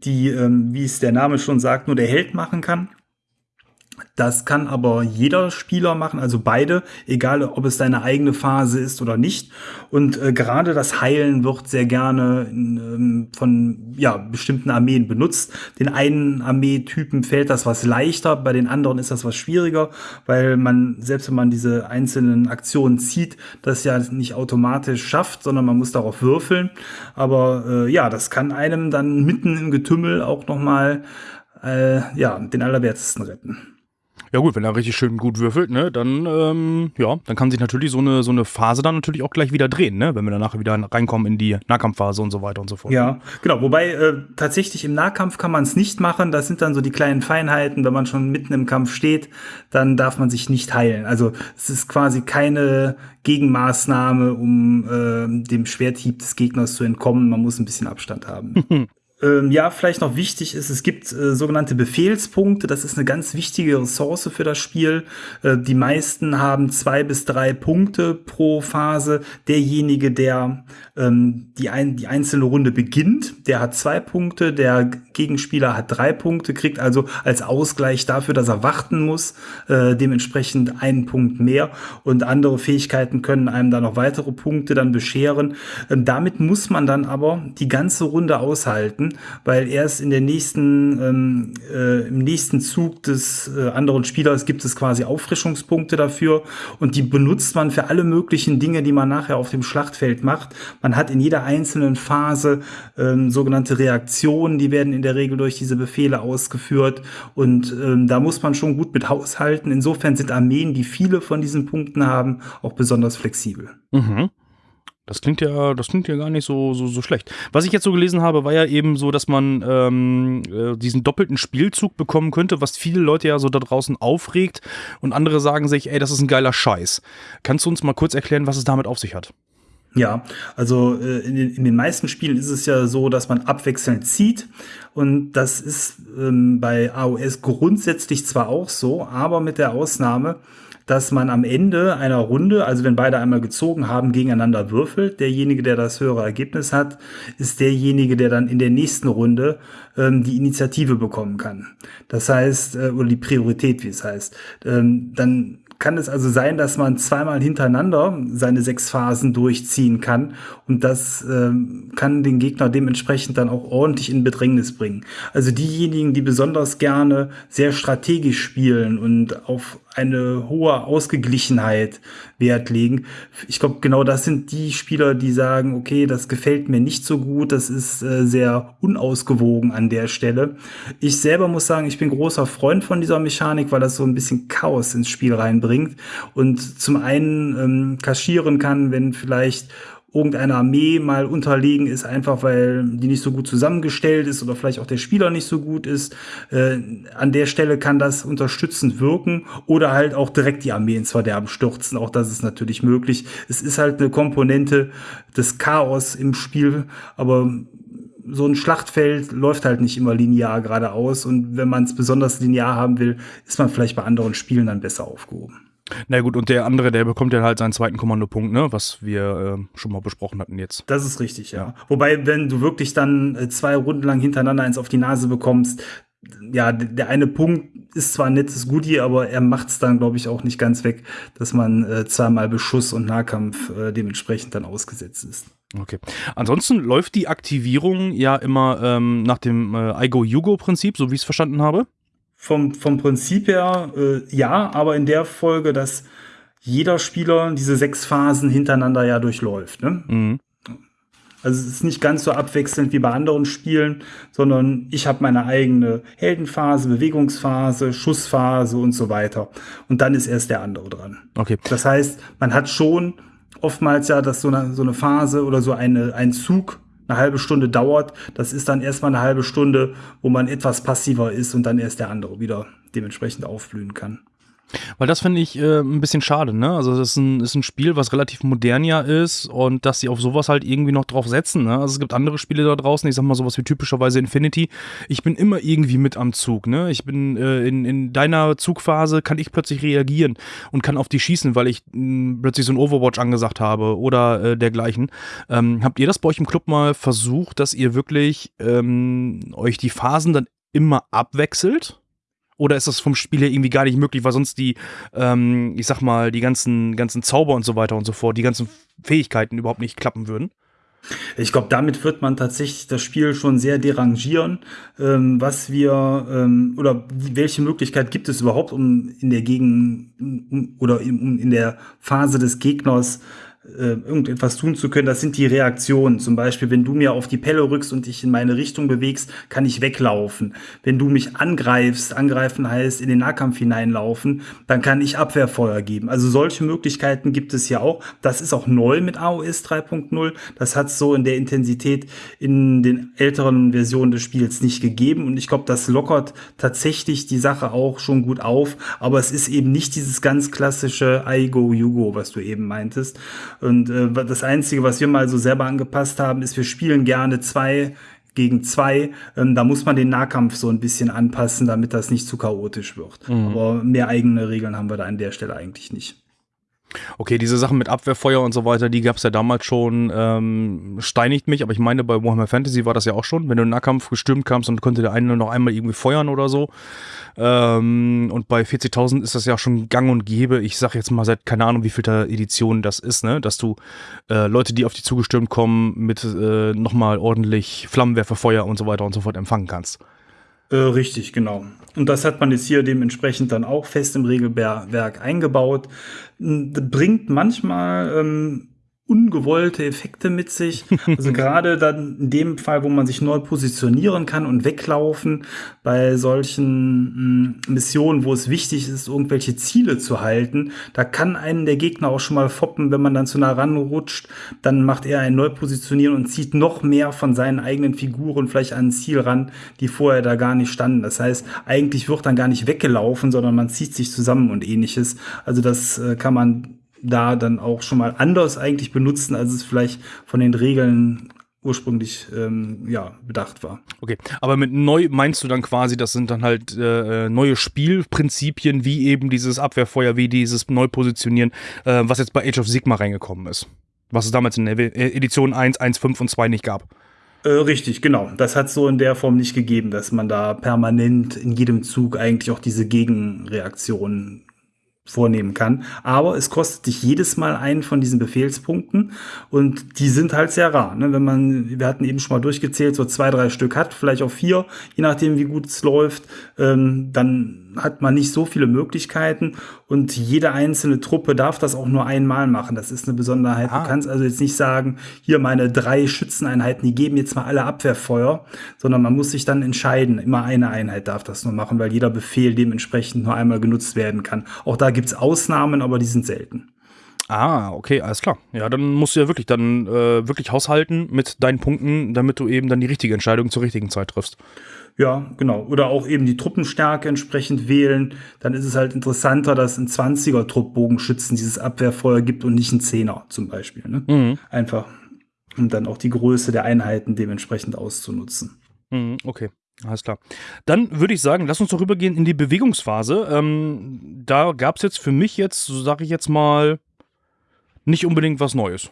die, ähm, wie es der Name schon sagt, nur der Held machen kann. Das kann aber jeder Spieler machen, also beide, egal ob es deine eigene Phase ist oder nicht. Und äh, gerade das Heilen wird sehr gerne ähm, von ja, bestimmten Armeen benutzt. Den einen Armeetypen fällt das was leichter, bei den anderen ist das was schwieriger, weil man, selbst wenn man diese einzelnen Aktionen zieht, das ja nicht automatisch schafft, sondern man muss darauf würfeln. Aber äh, ja, das kann einem dann mitten im Getümmel auch nochmal äh, ja, den Allerwertesten retten.
Ja gut, wenn er richtig schön gut würfelt, ne, dann ähm, ja, dann kann sich natürlich so eine so eine Phase dann natürlich auch gleich wieder drehen, ne, wenn wir dann nachher wieder reinkommen in die Nahkampfphase und so weiter und so fort.
Ja, genau. Wobei äh, tatsächlich im Nahkampf kann man es nicht machen. Das sind dann so die kleinen Feinheiten. Wenn man schon mitten im Kampf steht, dann darf man sich nicht heilen. Also es ist quasi keine Gegenmaßnahme, um äh, dem Schwerthieb des Gegners zu entkommen. Man muss ein bisschen Abstand haben. Ähm, ja, vielleicht noch wichtig ist, es gibt äh, sogenannte Befehlspunkte. Das ist eine ganz wichtige Ressource für das Spiel. Äh, die meisten haben zwei bis drei Punkte pro Phase. Derjenige, der ähm, die, ein, die einzelne Runde beginnt, der hat zwei Punkte. Der Gegenspieler hat drei Punkte, kriegt also als Ausgleich dafür, dass er warten muss, äh, dementsprechend einen Punkt mehr. Und andere Fähigkeiten können einem da noch weitere Punkte dann bescheren. Ähm, damit muss man dann aber die ganze Runde aushalten halten, weil erst in der nächsten, ähm, äh, im nächsten Zug des äh, anderen Spielers gibt es quasi Auffrischungspunkte dafür und die benutzt man für alle möglichen Dinge, die man nachher auf dem Schlachtfeld macht. Man hat in jeder einzelnen Phase ähm, sogenannte Reaktionen, die werden in der Regel durch diese Befehle ausgeführt und ähm, da muss man schon gut mit haushalten. Insofern sind Armeen, die viele von diesen Punkten haben, auch besonders flexibel.
Mhm. Das klingt ja, das klingt ja gar nicht so, so, so schlecht. Was ich jetzt so gelesen habe, war ja eben so, dass man ähm, äh, diesen doppelten Spielzug bekommen könnte, was viele Leute ja so da draußen aufregt und andere sagen sich, ey, das ist ein geiler Scheiß. Kannst du uns mal kurz erklären, was es damit auf sich hat?
Ja, also äh, in, den, in den meisten Spielen ist es ja so, dass man abwechselnd zieht und das ist ähm, bei AOS grundsätzlich zwar auch so, aber mit der Ausnahme, dass man am Ende einer Runde, also wenn beide einmal gezogen haben, gegeneinander würfelt. Derjenige, der das höhere Ergebnis hat, ist derjenige, der dann in der nächsten Runde ähm, die Initiative bekommen kann. Das heißt, äh, oder die Priorität, wie es heißt. Ähm, dann kann es also sein, dass man zweimal hintereinander seine sechs Phasen durchziehen kann und das ähm, kann den Gegner dementsprechend dann auch ordentlich in Bedrängnis bringen. Also diejenigen, die besonders gerne sehr strategisch spielen und auf eine hohe Ausgeglichenheit Wert legen. Ich glaube, genau das sind die Spieler, die sagen, okay, das gefällt mir nicht so gut, das ist äh, sehr unausgewogen an der Stelle. Ich selber muss sagen, ich bin großer Freund von dieser Mechanik, weil das so ein bisschen Chaos ins Spiel reinbringt und zum einen ähm, kaschieren kann, wenn vielleicht irgendeiner Armee mal unterlegen ist, einfach weil die nicht so gut zusammengestellt ist oder vielleicht auch der Spieler nicht so gut ist. Äh, an der Stelle kann das unterstützend wirken oder halt auch direkt die Armee ins Verderben stürzen. Auch das ist natürlich möglich. Es ist halt eine Komponente des Chaos im Spiel, aber so ein Schlachtfeld läuft halt nicht immer linear geradeaus und wenn man es besonders linear haben will, ist man vielleicht bei anderen Spielen dann besser aufgehoben.
Na gut, und der andere, der bekommt ja halt seinen zweiten Kommandopunkt, ne, was wir äh, schon mal besprochen hatten jetzt.
Das ist richtig, ja. ja. Wobei, wenn du wirklich dann äh, zwei Runden lang hintereinander eins auf die Nase bekommst, ja, der eine Punkt ist zwar ein nettes Goodie, aber er macht es dann, glaube ich, auch nicht ganz weg, dass man äh, zweimal Beschuss und Nahkampf äh, dementsprechend dann ausgesetzt ist.
Okay. Ansonsten läuft die Aktivierung ja immer ähm, nach dem äh, I-Go-You-Go-Prinzip, so wie ich es verstanden habe
vom, vom Prinzip her äh, ja, aber in der Folge, dass jeder Spieler diese sechs Phasen hintereinander ja durchläuft. Ne? Mhm. Also es ist nicht ganz so abwechselnd wie bei anderen Spielen, sondern ich habe meine eigene Heldenphase, Bewegungsphase, Schussphase und so weiter. Und dann ist erst der andere dran.
Okay.
Das heißt, man hat schon oftmals ja, dass so eine, so eine Phase oder so eine, ein Zug eine halbe Stunde dauert, das ist dann erstmal eine halbe Stunde, wo man etwas passiver ist und dann erst der andere wieder dementsprechend aufblühen kann.
Weil das finde ich äh, ein bisschen schade, ne? Also das ist ein, ist ein Spiel, was relativ modern ja ist und dass sie auf sowas halt irgendwie noch drauf setzen, ne? Also es gibt andere Spiele da draußen, ich sag mal sowas wie typischerweise Infinity. Ich bin immer irgendwie mit am Zug, ne? Ich bin äh, in, in deiner Zugphase kann ich plötzlich reagieren und kann auf die schießen, weil ich mh, hm, plötzlich so ein Overwatch angesagt habe oder äh, dergleichen. Ähm, habt ihr das bei euch im Club mal versucht, dass ihr wirklich ähm, euch die Phasen dann immer abwechselt? Oder ist das vom Spiel her irgendwie gar nicht möglich, weil sonst die, ähm, ich sag mal, die ganzen, ganzen Zauber und so weiter und so fort, die ganzen Fähigkeiten überhaupt nicht klappen würden?
Ich glaube, damit wird man tatsächlich das Spiel schon sehr derangieren, ähm, was wir ähm, oder welche Möglichkeit gibt es überhaupt, um in der Gegend um, oder in, in der Phase des Gegners äh, irgendetwas tun zu können, das sind die Reaktionen. Zum Beispiel, wenn du mir auf die Pelle rückst und dich in meine Richtung bewegst, kann ich weglaufen. Wenn du mich angreifst, angreifen heißt in den Nahkampf hineinlaufen, dann kann ich Abwehrfeuer geben. Also solche Möglichkeiten gibt es ja auch. Das ist auch neu mit AOS 3.0. Das hat es so in der Intensität in den älteren Versionen des Spiels nicht gegeben. Und ich glaube, das lockert tatsächlich die Sache auch schon gut auf. Aber es ist eben nicht dieses ganz klassische I go, you go, was du eben meintest. Und äh, das Einzige, was wir mal so selber angepasst haben, ist, wir spielen gerne zwei gegen zwei. Ähm, da muss man den Nahkampf so ein bisschen anpassen, damit das nicht zu chaotisch wird. Mhm. Aber mehr eigene Regeln haben wir da an der Stelle eigentlich nicht.
Okay, diese Sachen mit Abwehrfeuer und so weiter, die gab es ja damals schon, ähm, steinigt mich, aber ich meine, bei Warhammer Fantasy war das ja auch schon, wenn du in Nahkampf gestürmt kamst und konnte der eine noch einmal irgendwie feuern oder so. Ähm, und bei 40.000 ist das ja schon gang und gäbe. Ich sag jetzt mal seit keine Ahnung, wie viel Edition das ist, ne? Dass du äh, Leute, die auf dich zugestürmt kommen, mit äh, nochmal ordentlich Flammenwerferfeuer und so weiter und so fort empfangen kannst.
Äh, richtig, genau. Und das hat man jetzt hier dementsprechend dann auch fest im Regelwerk eingebaut. Bringt manchmal ähm, ungewollte Effekte mit sich. Also gerade dann in dem Fall, wo man sich neu positionieren kann und weglaufen, bei solchen mh, hm, Missionen, wo es wichtig ist, irgendwelche Ziele zu halten, da kann einen der Gegner auch schon mal foppen, wenn man dann zu nah ranrutscht, dann macht er ein Neupositionieren und zieht noch mehr von seinen eigenen Figuren vielleicht an ein Ziel ran, die vorher da gar nicht standen. Das heißt, eigentlich wird dann gar nicht weggelaufen, sondern man zieht sich zusammen und ähnliches. Also das äh, kann man da dann auch schon mal anders eigentlich benutzen, als es vielleicht von den Regeln ursprünglich ähm, ja bedacht war.
Okay, aber mit neu meinst du dann quasi, das sind dann halt äh, neue Spielprinzipien, wie eben dieses Abwehrfeuer, wie dieses Neupositionieren, äh, was jetzt bei Age of Sigma reingekommen ist. Was es damals in der Edition 1, 1, 5 und 2 nicht gab.
Äh, richtig, genau. Das hat es so in der Form nicht gegeben, dass man da permanent in jedem Zug eigentlich auch diese Gegenreaktionen vornehmen kann. Aber es kostet dich jedes Mal einen von diesen Befehlspunkten und die sind halt sehr rar. Ne? Wenn man, wir hatten eben schon mal durchgezählt, so zwei, drei Stück hat, vielleicht auch vier, je nachdem wie gut es läuft, ähm, dann hat man nicht so viele Möglichkeiten und jede einzelne Truppe darf das auch nur einmal machen. Das ist eine Besonderheit. Ah. Du kannst also jetzt nicht sagen, hier meine drei Schützeneinheiten, die geben jetzt mal alle Abwehrfeuer, sondern man muss sich dann entscheiden. Immer eine Einheit darf das nur machen, weil jeder Befehl dementsprechend nur einmal genutzt werden kann. Auch da gibt es Ausnahmen, aber die sind selten.
Ah, okay, alles klar. Ja, dann musst du ja wirklich dann äh, wirklich haushalten mit deinen Punkten, damit du eben dann die richtige Entscheidung zur richtigen Zeit triffst.
Ja, genau. Oder auch eben die Truppenstärke entsprechend wählen. Dann ist es halt interessanter, dass ein 20er Truppbogenschützen dieses Abwehrfeuer gibt und nicht ein 10er zum Beispiel. Ne? Mhm. Einfach um dann auch die Größe der Einheiten dementsprechend auszunutzen.
Mhm, okay. Alles klar. Dann würde ich sagen, lass uns doch rübergehen in die Bewegungsphase. Ähm, da gab es jetzt für mich jetzt, so sage ich jetzt mal, nicht unbedingt was Neues.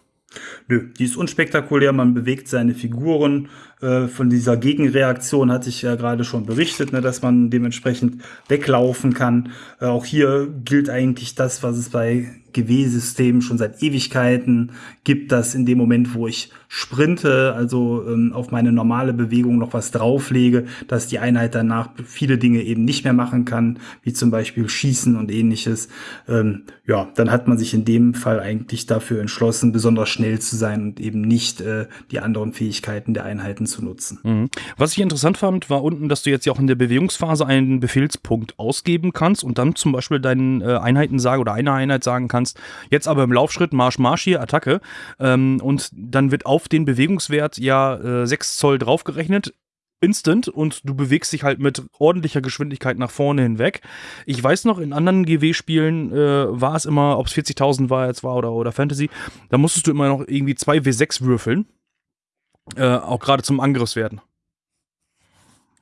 Nö, die ist unspektakulär, man bewegt seine Figuren. Äh, von dieser Gegenreaktion hatte ich ja gerade schon berichtet, ne, dass man dementsprechend weglaufen kann. Äh, auch hier gilt eigentlich das, was es bei GW-System schon seit Ewigkeiten gibt, dass in dem Moment, wo ich sprinte, also ähm, auf meine normale Bewegung noch was drauflege, dass die Einheit danach viele Dinge eben nicht mehr machen kann, wie zum Beispiel Schießen und ähnliches. Ähm, ja, dann hat man sich in dem Fall eigentlich dafür entschlossen, besonders schnell zu sein und eben nicht äh, die anderen Fähigkeiten der Einheiten zu nutzen.
Mhm. Was ich interessant fand, war unten, dass du jetzt ja auch in der Bewegungsphase einen Befehlspunkt ausgeben kannst und dann zum Beispiel deinen äh, Einheiten sagen oder einer Einheit sagen kannst, kannst. Jetzt aber im Laufschritt Marsch, Marsch hier, Attacke. Ähm, und dann wird auf den Bewegungswert ja äh, 6 Zoll draufgerechnet instant und du bewegst dich halt mit ordentlicher Geschwindigkeit nach vorne hinweg. Ich weiß noch, in anderen GW-Spielen äh, war es immer, ob es 40.000 war jetzt war oder, oder Fantasy, da musstest du immer noch irgendwie 2 W6 würfeln. Äh, auch gerade zum Angriffswerten.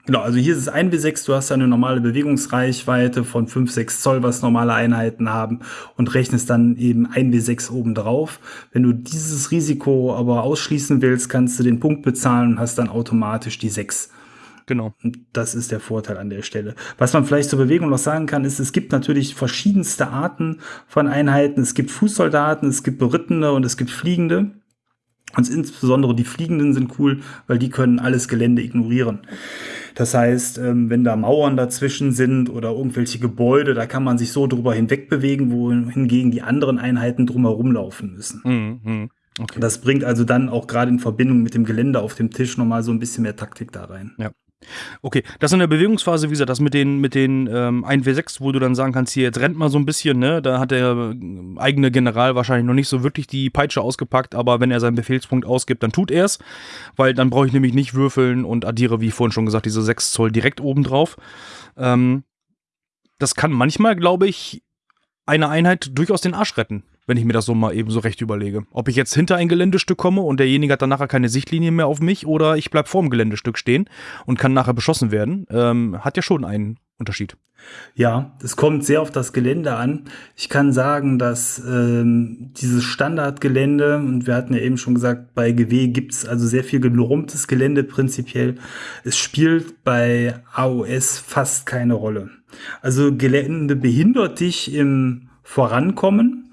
Genau, also hier ist es 1 bis 6, du hast eine normale Bewegungsreichweite von 5, 6 Zoll, was normale Einheiten haben und rechnest dann eben 1 bis 6 oben drauf. Wenn du dieses Risiko aber ausschließen willst, kannst du den Punkt bezahlen und hast dann automatisch die 6.
Genau.
Und das ist der Vorteil an der Stelle. Was man vielleicht zur Bewegung noch sagen kann, ist, es gibt natürlich verschiedenste Arten von Einheiten. Es gibt Fußsoldaten, es gibt Berittene und es gibt Fliegende. Und insbesondere die Fliegenden sind cool, weil die können alles Gelände ignorieren. Das heißt, ähm, wenn da Mauern dazwischen sind oder irgendwelche Gebäude, da kann man sich so drüber hinwegbewegen, wohingegen die anderen Einheiten drumherum laufen müssen. Mhm. Okay. Das bringt also dann auch gerade in Verbindung mit dem Gelände auf dem Tisch nochmal so ein bisschen mehr Taktik da rein.
Ja. Okay, das in der Bewegungsphase, wie gesagt, das mit den, mit den ähm, 1W6, wo du dann sagen kannst, hier, jetzt rennt mal so ein bisschen, ne? Da hat der äh, eigene General wahrscheinlich noch nicht so wirklich die Peitsche ausgepackt, aber wenn er seinen Befehlspunkt ausgibt, dann tut er es, weil dann brauche ich nämlich nicht würfeln und addiere, wie vorhin schon gesagt, diese 6 Zoll direkt oben drauf. Ähm, das kann manchmal, glaube ich, eine Einheit durchaus den Arsch retten wenn ich mir das so mal eben so recht überlege. Ob ich jetzt hinter ein Geländestück komme und derjenige hat dann nachher keine Sichtlinie mehr auf mich oder ich bleibe vor dem Geländestück stehen und kann nachher beschossen werden, ähm, hat ja schon einen Unterschied.
Ja, es kommt sehr auf das Gelände an. Ich kann sagen, dass ähm, dieses Standardgelände, und wir hatten ja eben schon gesagt, bei GW gibt es also sehr viel genormtes Gelände prinzipiell. Es spielt bei AOS fast keine Rolle. Also Gelände behindert dich im Vorankommen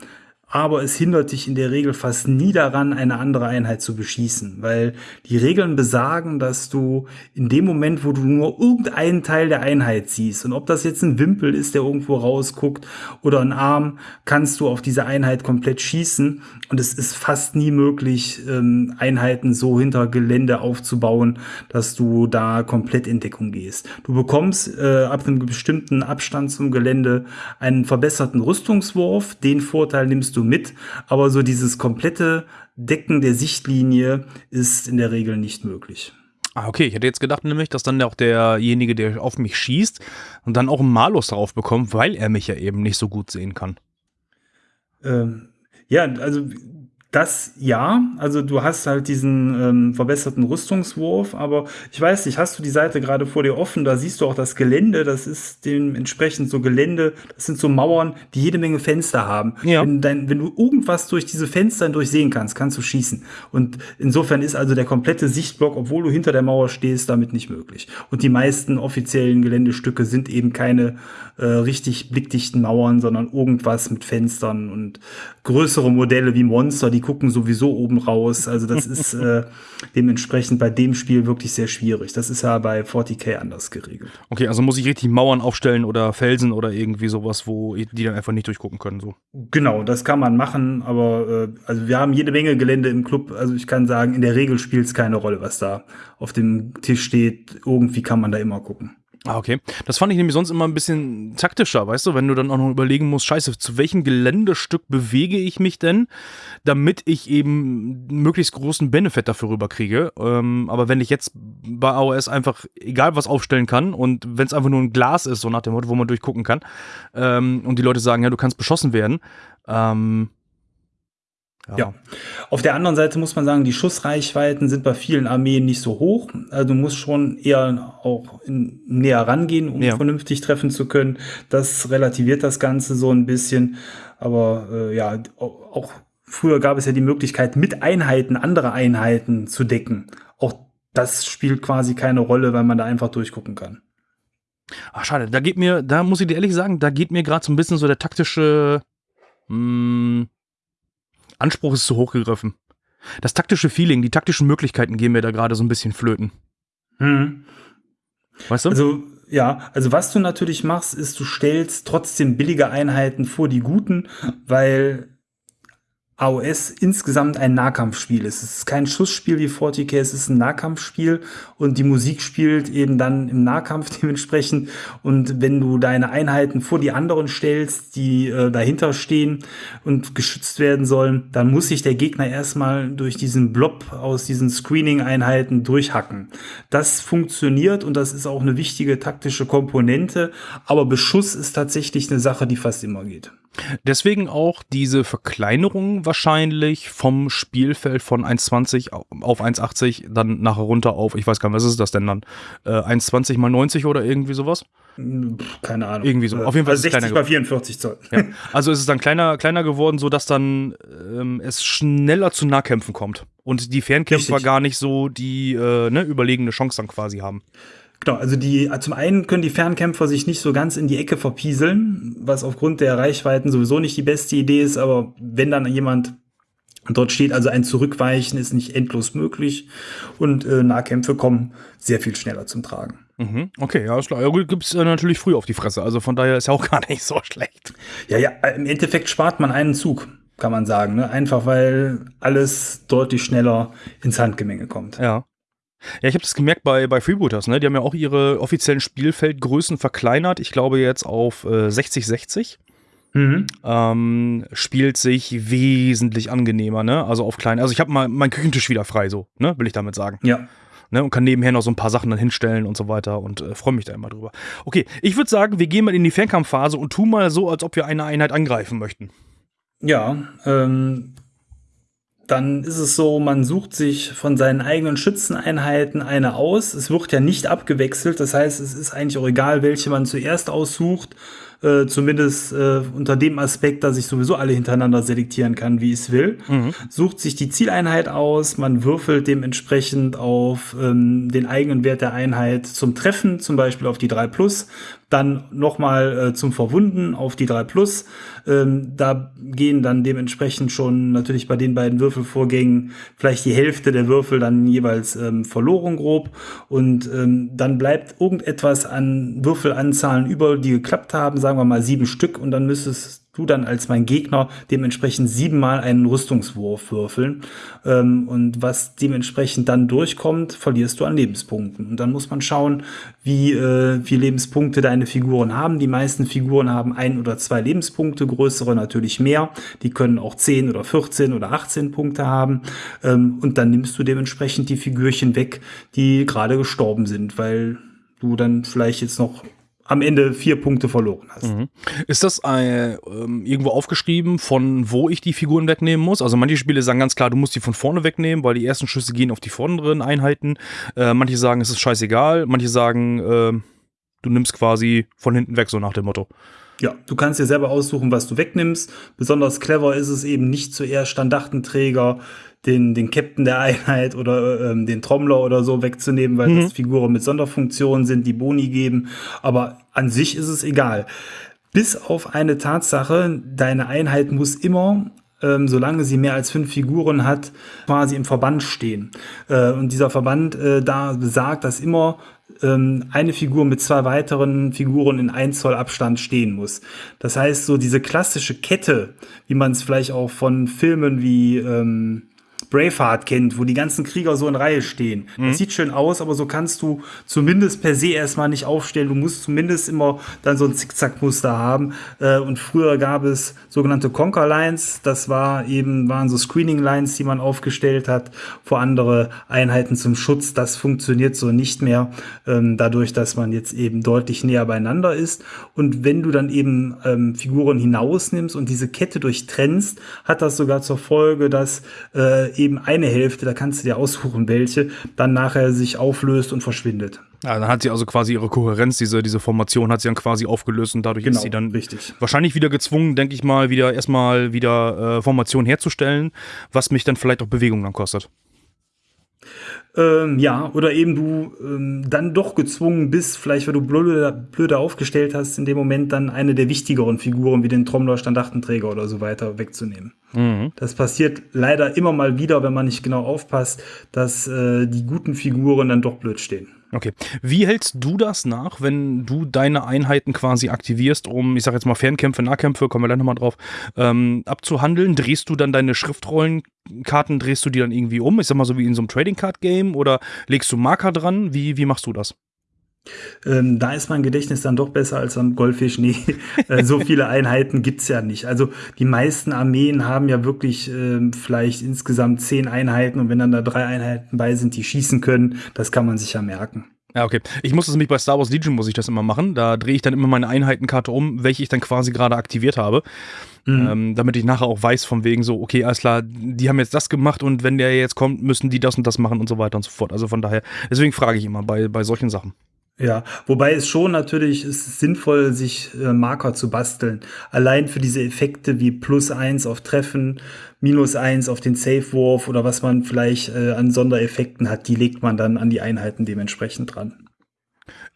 aber es hindert dich in der Regel fast nie daran, eine andere Einheit zu beschießen, weil die Regeln besagen, dass du in dem Moment, wo du nur irgendeinen Teil der Einheit siehst, und ob das jetzt ein Wimpel ist, der irgendwo rausguckt, oder ein Arm, kannst du auf diese Einheit komplett schießen. Und es ist fast nie möglich, ähm, Einheiten so hinter Gelände aufzubauen, dass du da komplett in Deckung gehst. Du bekommst äh, ab einem bestimmten Abstand zum Gelände einen verbesserten Rüstungswurf. Den Vorteil nimmst du du mit, aber so dieses komplette Decken der Sichtlinie ist in der Regel nicht möglich.
Ah, okay. Ich hätte jetzt gedacht nämlich, dass dann auch derjenige, der auf mich schießt, und dann auch einen Malus drauf bekommt, weil er mich ja eben nicht so gut sehen kann.
Ähm, ja, also das ja, also du hast halt diesen ähm, verbesserten Rüstungswurf, aber ich weiß nicht, hast du die Seite gerade vor dir offen, da siehst du auch das Gelände, das ist dementsprechend so Gelände, das sind so Mauern, die jede Menge Fenster haben. Ja. Wenn, dein, wenn du irgendwas durch diese Fenster hindurch sehen kannst, kannst du schießen. Und insofern ist also der komplette Sichtblock, obwohl du hinter der Mauer stehst, damit nicht möglich. Und die meisten offiziellen Geländestücke sind eben keine äh, richtig blickdichten Mauern, sondern irgendwas mit Fenstern und größere Modelle wie Monster, die gucken sowieso oben raus. Also das ist äh, dementsprechend bei dem Spiel wirklich sehr schwierig. Das ist ja bei 40k anders geregelt.
Okay, also muss ich richtig Mauern aufstellen oder Felsen oder irgendwie sowas, wo die dann einfach nicht durchgucken können. So.
Genau, das kann man machen, aber äh, also wir haben jede Menge Gelände im Club. Also ich kann sagen, in der Regel spielt es keine Rolle, was da auf dem Tisch steht. Irgendwie kann man da immer gucken.
Ah, okay. Das fand ich nämlich sonst immer ein bisschen taktischer, weißt du, wenn du dann auch noch überlegen musst, scheiße, zu welchem Geländestück bewege ich mich denn, damit ich eben möglichst großen Benefit dafür rüberkriege. Ähm, aber wenn ich jetzt bei AOS einfach egal was aufstellen kann und wenn es einfach nur ein Glas ist, so nach dem Motto, wo man durchgucken kann, ähm, und die Leute sagen, ja, du kannst beschossen werden, ähm,
Ja. Auf der anderen Seite muss man sagen, die Schussreichweiten sind bei vielen Armeen nicht so hoch. Also du musst schon eher auch in, näher rangehen, um ja. vernünftig treffen zu können. Das relativiert das Ganze so ein bisschen. Aber äh, ja, auch früher gab es ja die Möglichkeit, mit Einheiten andere Einheiten zu decken. Auch das spielt quasi keine Rolle, weil man da einfach durchgucken kann.
Ach, schade. Da geht mir, da muss ich dir ehrlich sagen, da geht mir gerade so ein bisschen so der taktische mh, hm, Anspruch ist zu hoch gegriffen. Das taktische Feeling, die taktischen Möglichkeiten gehen mir da gerade so ein bisschen flöten.
Hm. Weißt du? Also, ja, also was du natürlich machst, ist, du stellst trotzdem billige Einheiten vor die guten, weil AOS insgesamt ein Nahkampfspiel ist. Es ist kein Schussspiel wie 40k, es ist ein Nahkampfspiel und die Musik spielt eben dann im Nahkampf dementsprechend. Und wenn du deine Einheiten vor die anderen stellst, die äh, dahinter stehen und geschützt werden sollen, dann muss sich der Gegner erstmal durch diesen Blob aus diesen Screening-Einheiten durchhacken. Das funktioniert und das ist auch eine wichtige taktische Komponente, aber Beschuss ist tatsächlich eine Sache, die fast immer geht.
Deswegen auch diese Verkleinerung wahrscheinlich vom Spielfeld von 1,20 auf 1,80 dann nachher runter auf, ich weiß gar nicht, was ist das denn dann? Äh, 1,20 mal 90 oder irgendwie sowas?
Keine Ahnung.
Irgendwie so. Auf jeden Fall
also 60 mal 44 Zoll.
Ja. Also ist es dann kleiner, kleiner geworden, sodass dann ähm, es schneller zu Nahkämpfen kommt. Und die Fernkämpfer Richtig. gar nicht so die äh, ne, überlegene Chance dann quasi haben.
Genau, also die, zum einen können die Fernkämpfer sich nicht so ganz in die Ecke verpieseln, was aufgrund der Reichweiten sowieso nicht die beste Idee ist, aber wenn dann jemand dort steht, also ein Zurückweichen ist nicht endlos möglich und äh, Nahkämpfe kommen sehr viel schneller zum Tragen.
Mhm, okay, ja, gibt es äh, natürlich früh auf die Fresse, also von daher ist ja auch gar nicht so schlecht.
Ja, ja, im Endeffekt spart man einen Zug, kann man sagen, ne? einfach weil alles deutlich schneller ins Handgemenge kommt.
Ja. Ja, ich habe das gemerkt bei, bei Freebooters, ne? Die haben ja auch ihre offiziellen Spielfeldgrößen verkleinert. Ich glaube jetzt auf äh, 60-60. Mhm. Ähm, spielt sich wesentlich angenehmer, ne? Also auf klein. Also ich habe mal meinen Küchentisch wieder frei, so, ne? Will ich damit sagen.
Ja.
Ne, und kann nebenher noch so ein paar Sachen dann hinstellen und so weiter und äh, freue mich da immer drüber. Okay, ich würde sagen, wir gehen mal in die Fernkampfphase und tun mal so, als ob wir eine Einheit angreifen möchten.
Ja, ähm, dann ist es so, man sucht sich von seinen eigenen Schützeneinheiten eine aus. Es wird ja nicht abgewechselt, das heißt, es ist eigentlich auch egal, welche man zuerst aussucht. Äh, zumindest äh, unter dem Aspekt, dass ich sowieso alle hintereinander selektieren kann, wie ich es will. Mhm. Sucht sich die Zieleinheit aus, man würfelt dementsprechend auf ähm, den eigenen Wert der Einheit zum Treffen, zum Beispiel auf die 3 Plus dann nochmal äh, zum Verwunden auf die 3 Plus. Ähm, da gehen dann dementsprechend schon natürlich bei den beiden Würfelvorgängen vielleicht die Hälfte der Würfel dann jeweils ähm, verloren grob. Und ähm, dann bleibt irgendetwas an Würfelanzahlen über, die geklappt haben, sagen wir mal sieben Stück. Und dann müsstest du dann als mein Gegner dementsprechend siebenmal einen Rüstungswurf würfeln. Ähm, und was dementsprechend dann durchkommt, verlierst du an Lebenspunkten. Und dann muss man schauen, wie äh, viele Lebenspunkte deine Figuren haben. Die meisten Figuren haben ein oder zwei Lebenspunkte, größere natürlich mehr. Die können auch 10 oder 14 oder 18 Punkte haben. Ähm, und dann nimmst du dementsprechend die Figürchen weg, die gerade gestorben sind, weil du dann vielleicht jetzt noch am Ende vier Punkte verloren hast. Mhm.
Ist das äh, ähm, irgendwo aufgeschrieben, von wo ich die Figuren wegnehmen muss? Also manche Spiele sagen ganz klar, du musst die von vorne wegnehmen, weil die ersten Schüsse gehen auf die vorderen Einheiten. Äh, manche sagen, es ist scheißegal. Manche sagen, äh, du nimmst quasi von hinten weg, so nach dem Motto.
Ja, du kannst dir selber aussuchen, was du wegnimmst. Besonders clever ist es eben nicht zuerst Standartenträger den, den Captain der Einheit oder ähm, den Trommler oder so wegzunehmen, weil mhm. das Figuren mit Sonderfunktionen sind, die Boni geben. Aber an sich ist es egal. Bis auf eine Tatsache, deine Einheit muss immer ähm, solange sie mehr als fünf Figuren hat, quasi im Verband stehen. Äh, und dieser Verband äh, da besagt, dass immer ähm, eine Figur mit zwei weiteren Figuren in 1 Zoll Abstand stehen muss. Das heißt, so diese klassische Kette, wie man es vielleicht auch von Filmen wie ähm, Braveheart kennt, wo die ganzen Krieger so in Reihe stehen. Mhm. Das sieht schön aus, aber so kannst du zumindest per se erstmal nicht aufstellen. Du musst zumindest immer dann so ein Zickzackmuster haben. Äh, und früher gab es sogenannte Conquer Lines. Das war eben, waren so Screening Lines, die man aufgestellt hat vor andere Einheiten zum Schutz. Das funktioniert so nicht mehr, ähm, dadurch, dass man jetzt eben deutlich näher beieinander ist. Und wenn du dann eben ähm, Figuren hinausnimmst und diese Kette durchtrennst, hat das sogar zur Folge, dass äh, eben eine Hälfte, da kannst du dir aussuchen, welche, dann nachher sich auflöst und verschwindet.
Ja, dann hat sie also quasi ihre Kohärenz, diese, diese Formation hat sie dann quasi aufgelöst und dadurch
genau,
ist sie dann
richtig.
wahrscheinlich wieder gezwungen, denke ich mal, wieder erstmal wieder äh, Formation herzustellen, was mich dann vielleicht auch Bewegung dann kostet.
Ähm, ja, oder eben du ähm, dann doch gezwungen bist, vielleicht weil du blöder, blöder aufgestellt hast, in dem Moment dann eine der wichtigeren Figuren wie den Trommler, Standartenträger oder so weiter wegzunehmen. Mhm. Das passiert leider immer mal wieder, wenn man nicht genau aufpasst, dass äh, die guten Figuren dann doch blöd stehen.
Okay. Wie hältst du das nach, wenn du deine Einheiten quasi aktivierst, um, ich sag jetzt mal, Fernkämpfe, Nahkämpfe, kommen wir gleich nochmal drauf, ähm, abzuhandeln? Drehst du dann deine Schriftrollenkarten, drehst du die dann irgendwie um? Ich sag mal so wie in so einem Trading Card Game oder legst du Marker dran? Wie, wie machst du das?
Ähm, da ist mein Gedächtnis dann doch besser als am Goldfisch. Nee, äh, so viele Einheiten gibt's ja nicht. Also die meisten Armeen haben ja wirklich äh, vielleicht insgesamt zehn Einheiten und wenn dann da drei Einheiten bei sind, die schießen können, das kann man sich ja merken.
Ja, okay. Ich muss das nämlich bei Star Wars Legion muss ich das immer machen. Da drehe ich dann immer meine Einheitenkarte um, welche ich dann quasi gerade aktiviert habe. Mhm. Ähm, damit ich nachher auch weiß, von wegen so, okay, alles klar, die haben jetzt das gemacht und wenn der jetzt kommt, müssen die das und das machen und so weiter und so fort. Also von daher, deswegen frage ich immer bei, bei solchen Sachen.
Ja, wobei es schon natürlich ist sinnvoll, sich äh, Marker zu basteln. Allein für diese Effekte wie plus eins auf Treffen, minus eins auf den Safe-Wurf oder was man vielleicht äh, an Sondereffekten hat, die legt man dann an die Einheiten dementsprechend dran.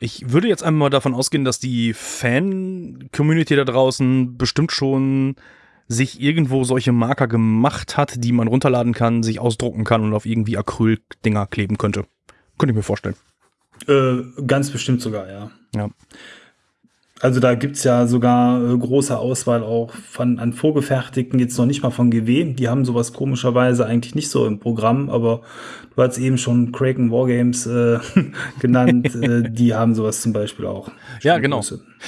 Ich würde jetzt einmal davon ausgehen, dass die Fan-Community da draußen bestimmt schon sich irgendwo solche Marker gemacht hat, die man runterladen kann, sich ausdrucken kann und auf irgendwie Acryl-Dinger kleben könnte. Könnte ich mir vorstellen.
Äh, ganz bestimmt sogar, ja.
Ja.
Also da gibt's ja sogar äh, große Auswahl auch von an vorgefertigten, jetzt noch nicht mal von GW. Die haben sowas komischerweise eigentlich nicht so im Programm, aber du hast eben schon Kraken Wargames äh, genannt, äh, die haben sowas zum Beispiel auch.
Ja, genau.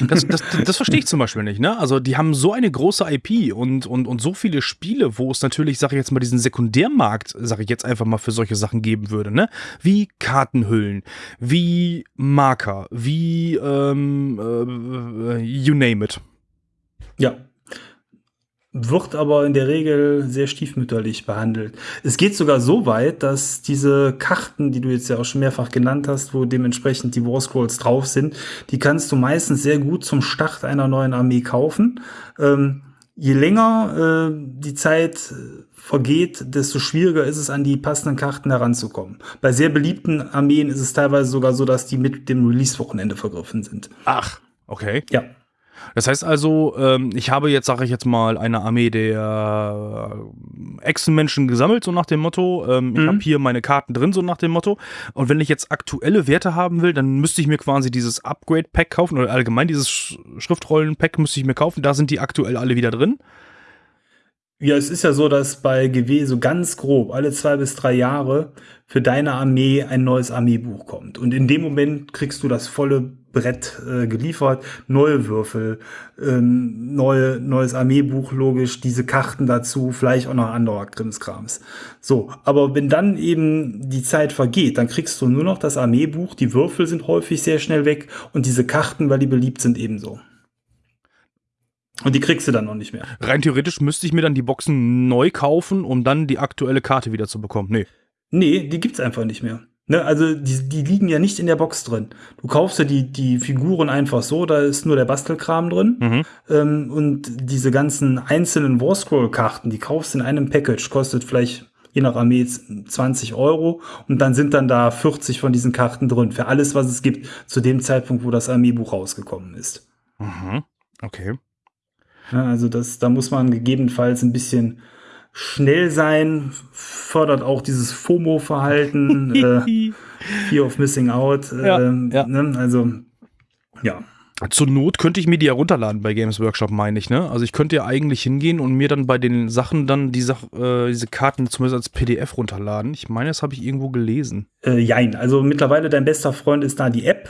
Das, das, das verstehe ich zum Beispiel nicht. Ne? Also die haben so eine große IP und, und, und so viele Spiele, wo es natürlich, sage ich jetzt mal, diesen Sekundärmarkt, sage ich jetzt einfach mal, für solche Sachen geben würde. Ne? Wie Kartenhüllen, wie Marker, wie ähm, äh, you name it.
Ja, wird aber in der Regel sehr stiefmütterlich behandelt. Es geht sogar so weit, dass diese Karten, die du jetzt ja auch schon mehrfach genannt hast, wo dementsprechend die War Scrolls drauf sind, die kannst du meistens sehr gut zum Start einer neuen Armee kaufen. Ähm, je länger äh, die Zeit vergeht, desto schwieriger ist es, an die passenden Karten heranzukommen. Bei sehr beliebten Armeen ist es teilweise sogar so, dass die mit dem Release-Wochenende vergriffen sind.
Ach, okay.
Ja.
Das heißt also, ähm, ich habe jetzt, sage ich jetzt mal, eine Armee der äh, Echsenmenschen gesammelt, so nach dem Motto. Ähm, mhm. Ich habe hier meine Karten drin, so nach dem Motto. Und wenn ich jetzt aktuelle Werte haben will, dann müsste ich mir quasi dieses Upgrade-Pack kaufen oder allgemein dieses Schriftrollen-Pack müsste ich mir kaufen. Da sind die aktuell alle wieder drin.
Ja, es ist ja so, dass bei GW so ganz grob alle zwei bis drei Jahre für deine Armee ein neues Armeebuch kommt. Und in dem Moment kriegst du das volle Brett äh, geliefert, neue Würfel, ähm, neue, neues Armeebuch, logisch, diese Karten dazu, vielleicht auch noch anderer Krimskrams. So, aber wenn dann eben die Zeit vergeht, dann kriegst du nur noch das Armeebuch, die Würfel sind häufig sehr schnell weg und diese Karten, weil die beliebt sind, ebenso. Und die kriegst du dann noch nicht mehr.
Rein theoretisch müsste ich mir dann die Boxen neu kaufen, um dann die aktuelle Karte wieder zu bekommen. Nee.
Nee, die gibt's einfach nicht mehr. Ne, also die, die liegen ja nicht in der Box drin. Du kaufst ja die, die Figuren einfach so, da ist nur der Bastelkram drin. Mhm. Ähm, und diese ganzen einzelnen Warscroll-Karten, die kaufst du in einem Package, kostet vielleicht je nach Armee 20 Euro und dann sind dann da 40 von diesen Karten drin, für alles, was es gibt, zu dem Zeitpunkt, wo das Armeebuch rausgekommen ist.
Mhm. Okay.
Ja, also das, da muss man gegebenenfalls ein bisschen schnell sein, fördert auch dieses FOMO-Verhalten, äh, Fear of Missing Out. Äh,
ja, ja.
Ne? Also, ja.
Zur Not könnte ich mir die ja runterladen bei Games Workshop, meine ich, ne? Also ich könnte ja eigentlich hingehen und mir dann bei den Sachen dann die Sach äh, diese Karten zumindest als PDF runterladen. Ich meine, das habe ich irgendwo gelesen.
Äh, jein, also mittlerweile dein bester Freund ist da die App.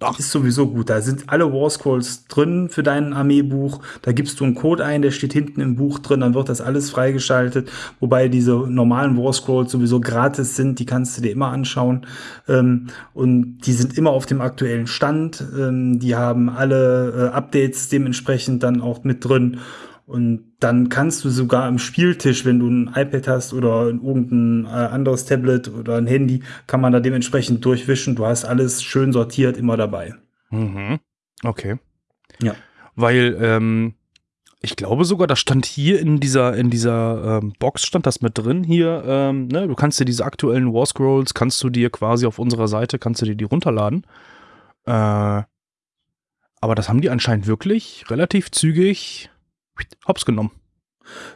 Ach.
ist sowieso gut. Da sind alle War Scrolls drin für dein Armeebuch. Da gibst du einen Code ein, der steht hinten im Buch drin, dann wird das alles freigeschaltet. Wobei diese normalen War Scrolls sowieso gratis sind, die kannst du dir immer anschauen. Ähm, und die sind immer auf dem aktuellen Stand. Ähm, die haben alle äh, Updates dementsprechend dann auch mit drin. Und dann kannst du sogar am Spieltisch, wenn du ein iPad hast oder irgendein äh, anderes Tablet oder ein Handy, kann man da dementsprechend durchwischen. Du hast alles schön sortiert immer dabei.
Mhm. Okay.
Ja.
Weil, ähm, ich glaube sogar, das stand hier in dieser, in dieser ähm, Box, stand das mit drin hier, ähm, ne? Du kannst dir diese aktuellen War Scrolls, kannst du dir quasi auf unserer Seite, kannst du dir die runterladen. Äh, aber das haben die anscheinend wirklich relativ zügig hops genommen.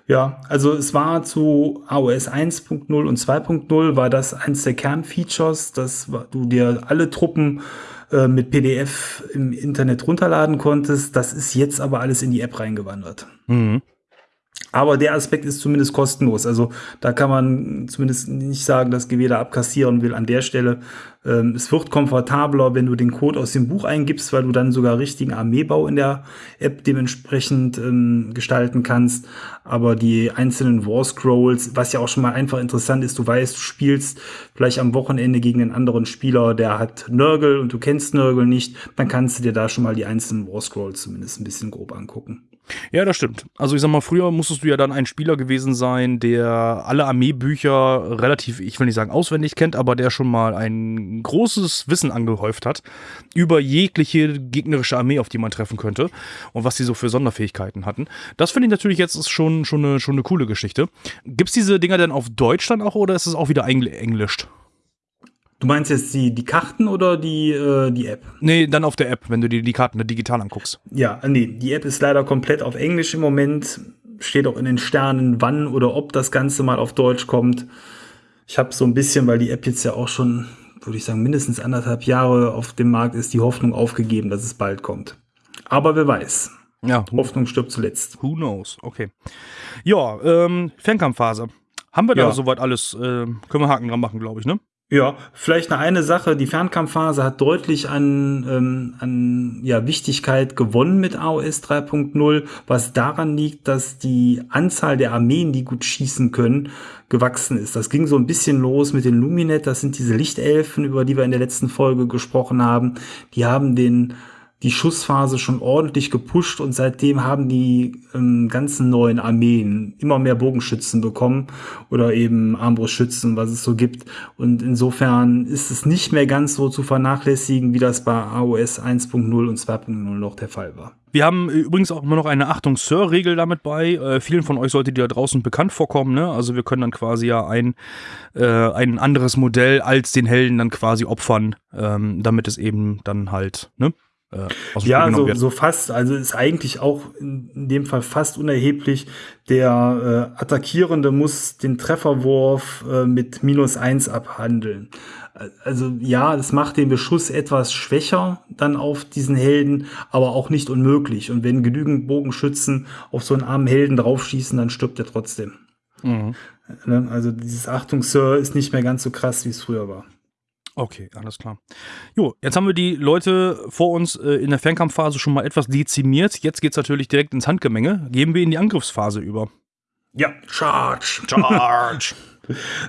Ja, also es war zu AOS 1.0 und 2.0 war das eins der Kernfeatures, dass du dir alle Truppen äh, mit PDF im Internet runterladen konntest. Das ist jetzt aber alles in die App reingewandert.
Mhm.
Aber der Aspekt ist zumindest kostenlos. Also da kann man zumindest nicht sagen, dass GW da abkassieren will an der Stelle. Ähm, es wird komfortabler, wenn du den Code aus dem Buch eingibst, weil du dann sogar richtigen Armeebau in der App dementsprechend ähm, gestalten kannst. Aber die einzelnen War Scrolls, was ja auch schon mal einfach interessant ist, du weißt, du spielst vielleicht am Wochenende gegen einen anderen Spieler, der hat Nörgel und du kennst Nörgel nicht, dann kannst du dir da schon mal die einzelnen War Scrolls zumindest ein bisschen grob angucken.
Ja, das stimmt. Also ich sag mal, früher musstest du ja dann ein Spieler gewesen sein, der alle Armeebücher relativ, ich will nicht sagen auswendig kennt, aber der schon mal ein großes Wissen angehäuft hat über jegliche gegnerische Armee, auf die man treffen könnte und was sie so für Sonderfähigkeiten hatten. Das finde ich natürlich jetzt schon, schon, eine, schon eine coole Geschichte. Gibt's diese Dinger denn auf Deutsch dann auch oder ist es auch wieder engl englischt?
Du meinst jetzt die, die Karten oder die, äh, die App?
Nee, dann auf der App, wenn du dir die Karten digital anguckst.
Ja, nee, die App ist leider komplett auf Englisch im Moment. Steht auch in den Sternen, wann oder ob das Ganze mal auf Deutsch kommt. Ich habe so ein bisschen, weil die App jetzt ja auch schon, würde ich sagen, mindestens anderthalb Jahre auf dem Markt ist, die Hoffnung aufgegeben, dass es bald kommt. Aber wer weiß.
Ja,
Hoffnung stirbt zuletzt.
Who knows? Okay. Ja, ähm, Fernkampfphase. Haben wir da
Ja.
soweit alles? Äh, können wir Haken dran machen, glaube ich, ne?
Ja, vielleicht eine, eine Sache, die Fernkampfphase hat deutlich an, ähm, an ja, Wichtigkeit gewonnen mit AOS 3.0, was daran liegt, dass die Anzahl der Armeen, die gut schießen können, gewachsen ist. Das ging so ein bisschen los mit den Luminet, das sind diese Lichtelfen, über die wir in der letzten Folge gesprochen haben. Die haben den die Schussphase schon ordentlich gepusht und seitdem haben die ähm, ganzen neuen Armeen immer mehr Bogenschützen bekommen oder eben Armbrustschützen, was es so gibt. Und insofern ist es nicht mehr ganz so zu vernachlässigen, wie das bei AOS 1.0 und 2.0 noch der Fall war.
Wir haben äh, übrigens auch immer noch eine Achtung Sir-Regel damit bei. Äh, vielen von euch sollte die da draußen bekannt vorkommen. Ne? Also wir können dann quasi ja ein, äh, ein anderes Modell als den Helden dann quasi opfern, ähm, damit es eben dann halt ne, äh,
Ja, so, so fast. Also ist eigentlich auch in in dem Fall fast unerheblich. Der äh, Attackierende muss den Trefferwurf äh, mit minus eins abhandeln. Also ja, das macht den Beschuss etwas schwächer dann auf diesen Helden, aber auch nicht unmöglich. Und wenn genügend Bogenschützen auf so einen armen Helden draufschießen, dann stirbt er trotzdem.
Mhm.
Ne? Also dieses Achtung, Sir, ist nicht mehr ganz so krass, wie es früher war.
Okay, alles klar. Jo, jetzt haben wir die Leute vor uns äh, in der Fernkampfphase schon mal etwas dezimiert. Jetzt geht's natürlich direkt ins Handgemenge. Gehen wir in die Angriffsphase über.
Ja, Charge.
Charge!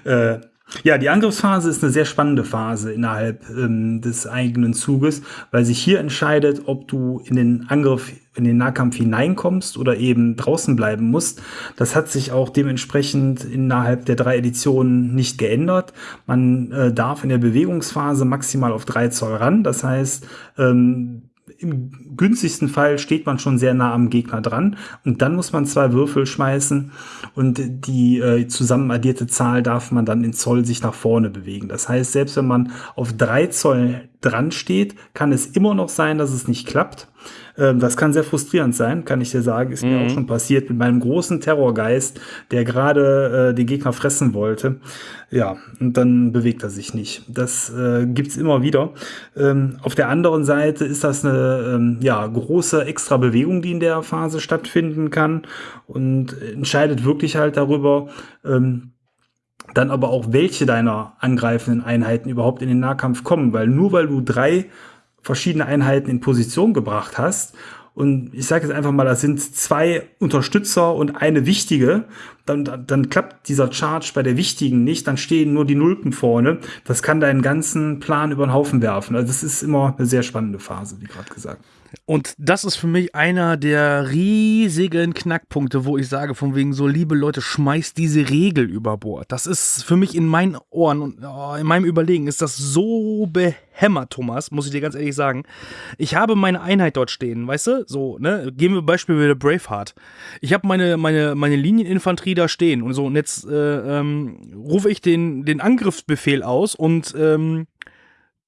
Äh, ja, die Angriffsphase ist eine sehr spannende Phase innerhalb ähm, des eigenen Zuges, weil sich hier entscheidet, ob du in den Angriff, in den Nahkampf hineinkommst oder eben draußen bleiben musst. Das hat sich auch dementsprechend innerhalb der drei Editionen nicht geändert. Man äh, darf in der Bewegungsphase maximal auf drei Zoll ran. Das heißt, ähm, im günstigsten Fall steht man schon sehr nah am Gegner dran und dann muss man zwei Würfel schmeißen und die äh, zusammen addierte Zahl darf man dann in Zoll sich nach vorne bewegen. Das heißt, selbst wenn man auf drei Zoll dran steht, kann es immer noch sein, dass es nicht klappt. Ähm, das kann sehr frustrierend sein, kann ich dir sagen. Ist mir auch schon passiert mit meinem großen Terrorgeist, der gerade äh, den Gegner fressen wollte. Ja, und dann bewegt er sich nicht. Das äh, gibt's immer wieder. Ähm, auf der anderen Seite ist das eine eine ähm, ja, große extra Bewegung, die in der Phase stattfinden kann und entscheidet wirklich halt darüber, ähm, dann aber auch welche deiner angreifenden Einheiten überhaupt in den Nahkampf kommen, weil nur weil du drei verschiedene Einheiten in Position gebracht hast und ich sage jetzt einfach mal, das sind zwei Unterstützer und eine wichtige, dann, dann klappt dieser Charge bei der wichtigen nicht, dann stehen nur die Nulpen vorne. Das kann deinen ganzen Plan über den Haufen werfen. Also das ist immer eine sehr spannende Phase, wie gerade gesagt.
Und das ist für mich einer der riesigen Knackpunkte, wo ich sage, von wegen so, liebe Leute, schmeißt diese Regel über Bord. Das ist für mich in meinen Ohren und oh, in meinem Überlegen ist das so behämmert, Thomas, muss ich dir ganz ehrlich sagen. Ich habe meine Einheit dort stehen, weißt du? So, ne? Gehen wir Beispiel wieder Braveheart. Ich habe meine, meine, meine Linieninfanterie da stehen und so, und jetzt äh, ähm, rufe ich den, den Angriffsbefehl aus und ähm,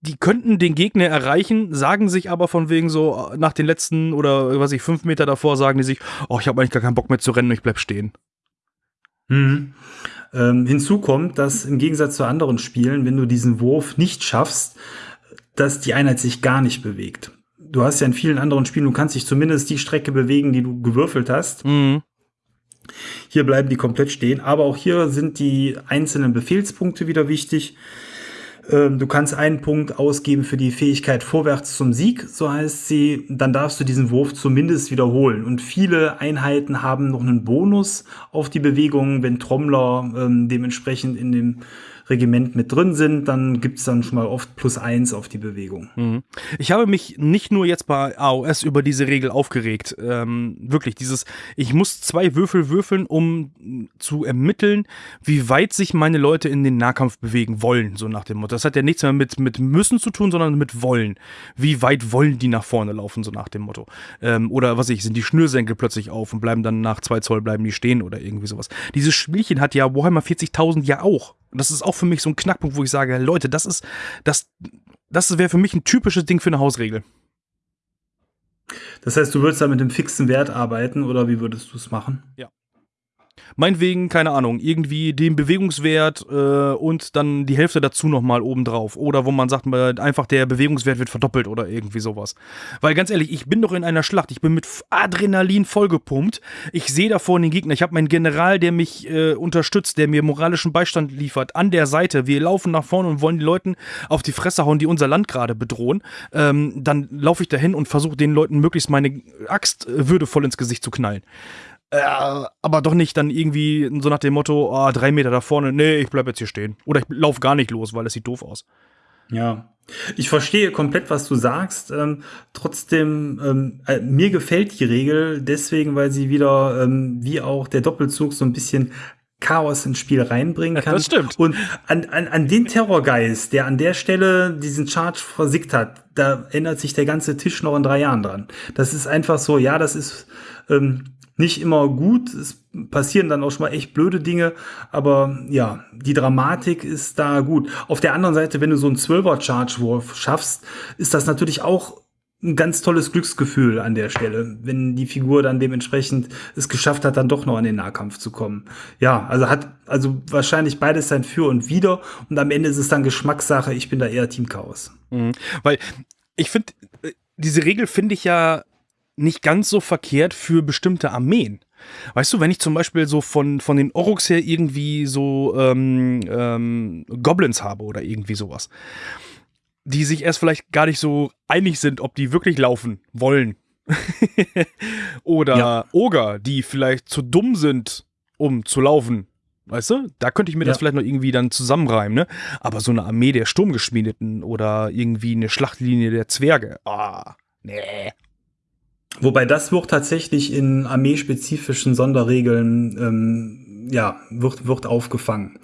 die könnten den Gegner erreichen, sagen sich aber von wegen so nach den letzten oder was ich fünf Meter davor sagen die sich, oh, ich habe eigentlich gar keinen Bock mehr zu rennen, ich bleib stehen.
Mhm. Ähm, hinzu kommt, dass im Gegensatz zu anderen Spielen, wenn du diesen Wurf nicht schaffst, dass die Einheit sich gar nicht bewegt. Du hast ja in vielen anderen Spielen, du kannst dich zumindest die Strecke bewegen, die du gewürfelt hast. Mhm. Hier bleiben die komplett stehen, aber auch hier sind die einzelnen Befehlspunkte wieder wichtig. Ähm, du kannst einen Punkt ausgeben für die Fähigkeit vorwärts zum Sieg, so heißt sie. Dann darfst du diesen Wurf zumindest wiederholen. Und viele Einheiten haben noch einen Bonus auf die Bewegung, wenn Trommler ähm, dementsprechend in dem Regiment mit drin sind, dann gibt es dann schon mal oft plus eins auf die Bewegung.
Mhm. Ich habe mich nicht nur jetzt bei AOS über diese Regel aufgeregt. Ähm, wirklich, dieses, ich muss zwei Würfel würfeln, um zu ermitteln, wie weit sich meine Leute in den Nahkampf bewegen wollen, so nach dem Motto. Das hat ja nichts mehr mit, mit müssen zu tun, sondern mit wollen. Wie weit wollen die nach vorne laufen, so nach dem Motto. Ähm, oder was ich, sind die Schnürsenkel plötzlich auf und bleiben dann nach zwei Zoll bleiben die stehen oder irgendwie sowas. Dieses Spielchen hat ja Warhammer 40.000 ja auch. Und das ist auch für mich so ein Knackpunkt, wo ich sage, Leute, das ist, das, das wäre für mich ein typisches Ding für eine Hausregel.
Das heißt, du würdest da mit einem fixen Wert arbeiten oder wie würdest du es machen?
Ja meinetwegen, keine Ahnung, irgendwie den Bewegungswert äh, und dann die Hälfte dazu nochmal obendrauf. Oder wo man sagt, einfach der Bewegungswert wird verdoppelt oder irgendwie sowas. Weil ganz ehrlich, ich bin doch in einer Schlacht, ich bin mit Adrenalin vollgepumpt. Ich sehe da vorne den Gegner, ich habe meinen General, der mich äh, unterstützt, der mir moralischen Beistand liefert, an der Seite. Wir laufen nach vorne und wollen die Leuten auf die Fresse hauen, die unser Land gerade bedrohen. Ähm, dann laufe ich dahin und versuche den Leuten möglichst meine Axt äh, würdevoll ins Gesicht zu knallen. Äh, aber doch nicht dann irgendwie so nach dem Motto, oh, drei Meter da vorne, nee, ich bleib jetzt hier stehen. Oder ich lauf gar nicht los, weil es sieht doof aus.
Ja. Ich verstehe komplett, was du sagst. Ähm, trotzdem, ähm, äh, mir gefällt die Regel deswegen, weil sie wieder, ähm, wie auch der Doppelzug, so ein bisschen Chaos ins Spiel reinbringen kann.
Das stimmt.
Und an, an, an den Terrorgeist, der an der Stelle diesen Charge versickt hat, da ändert sich der ganze Tisch noch in drei Jahren dran. Das ist einfach so, ja, das ist ähm, nicht immer gut. Es passieren dann auch schon mal echt blöde Dinge, aber ja, die Dramatik ist da gut. Auf der anderen Seite, wenn du so einen 12er Charge-Wurf schaffst, ist das natürlich auch ein ganz tolles Glücksgefühl an der Stelle, wenn die Figur dann dementsprechend es geschafft hat, dann doch noch an den Nahkampf zu kommen. Ja, also hat also wahrscheinlich beides sein Für und Wider und am Ende ist es dann Geschmackssache. Ich bin da eher Team Chaos.
Mhm. Weil ich finde, äh, diese Regel finde ich ja nicht ganz so verkehrt für bestimmte Armeen. Weißt du, wenn ich zum Beispiel so von, von den Oroks her irgendwie so ähm, ähm, Goblins habe oder irgendwie sowas, die sich erst vielleicht gar nicht so einig sind, ob die wirklich laufen wollen. oder ja. Oger, die vielleicht zu dumm sind, um zu laufen. Weißt du? Da könnte ich mir ja. das vielleicht noch irgendwie dann zusammenreimen, ne? Aber so eine Armee der Sturmgeschmiedeten oder irgendwie eine Schlachtlinie der Zwerge, ah, nee.
Wobei das wird tatsächlich in armeespezifischen Sonderregeln ähm, ja, wird, wird aufgefangen.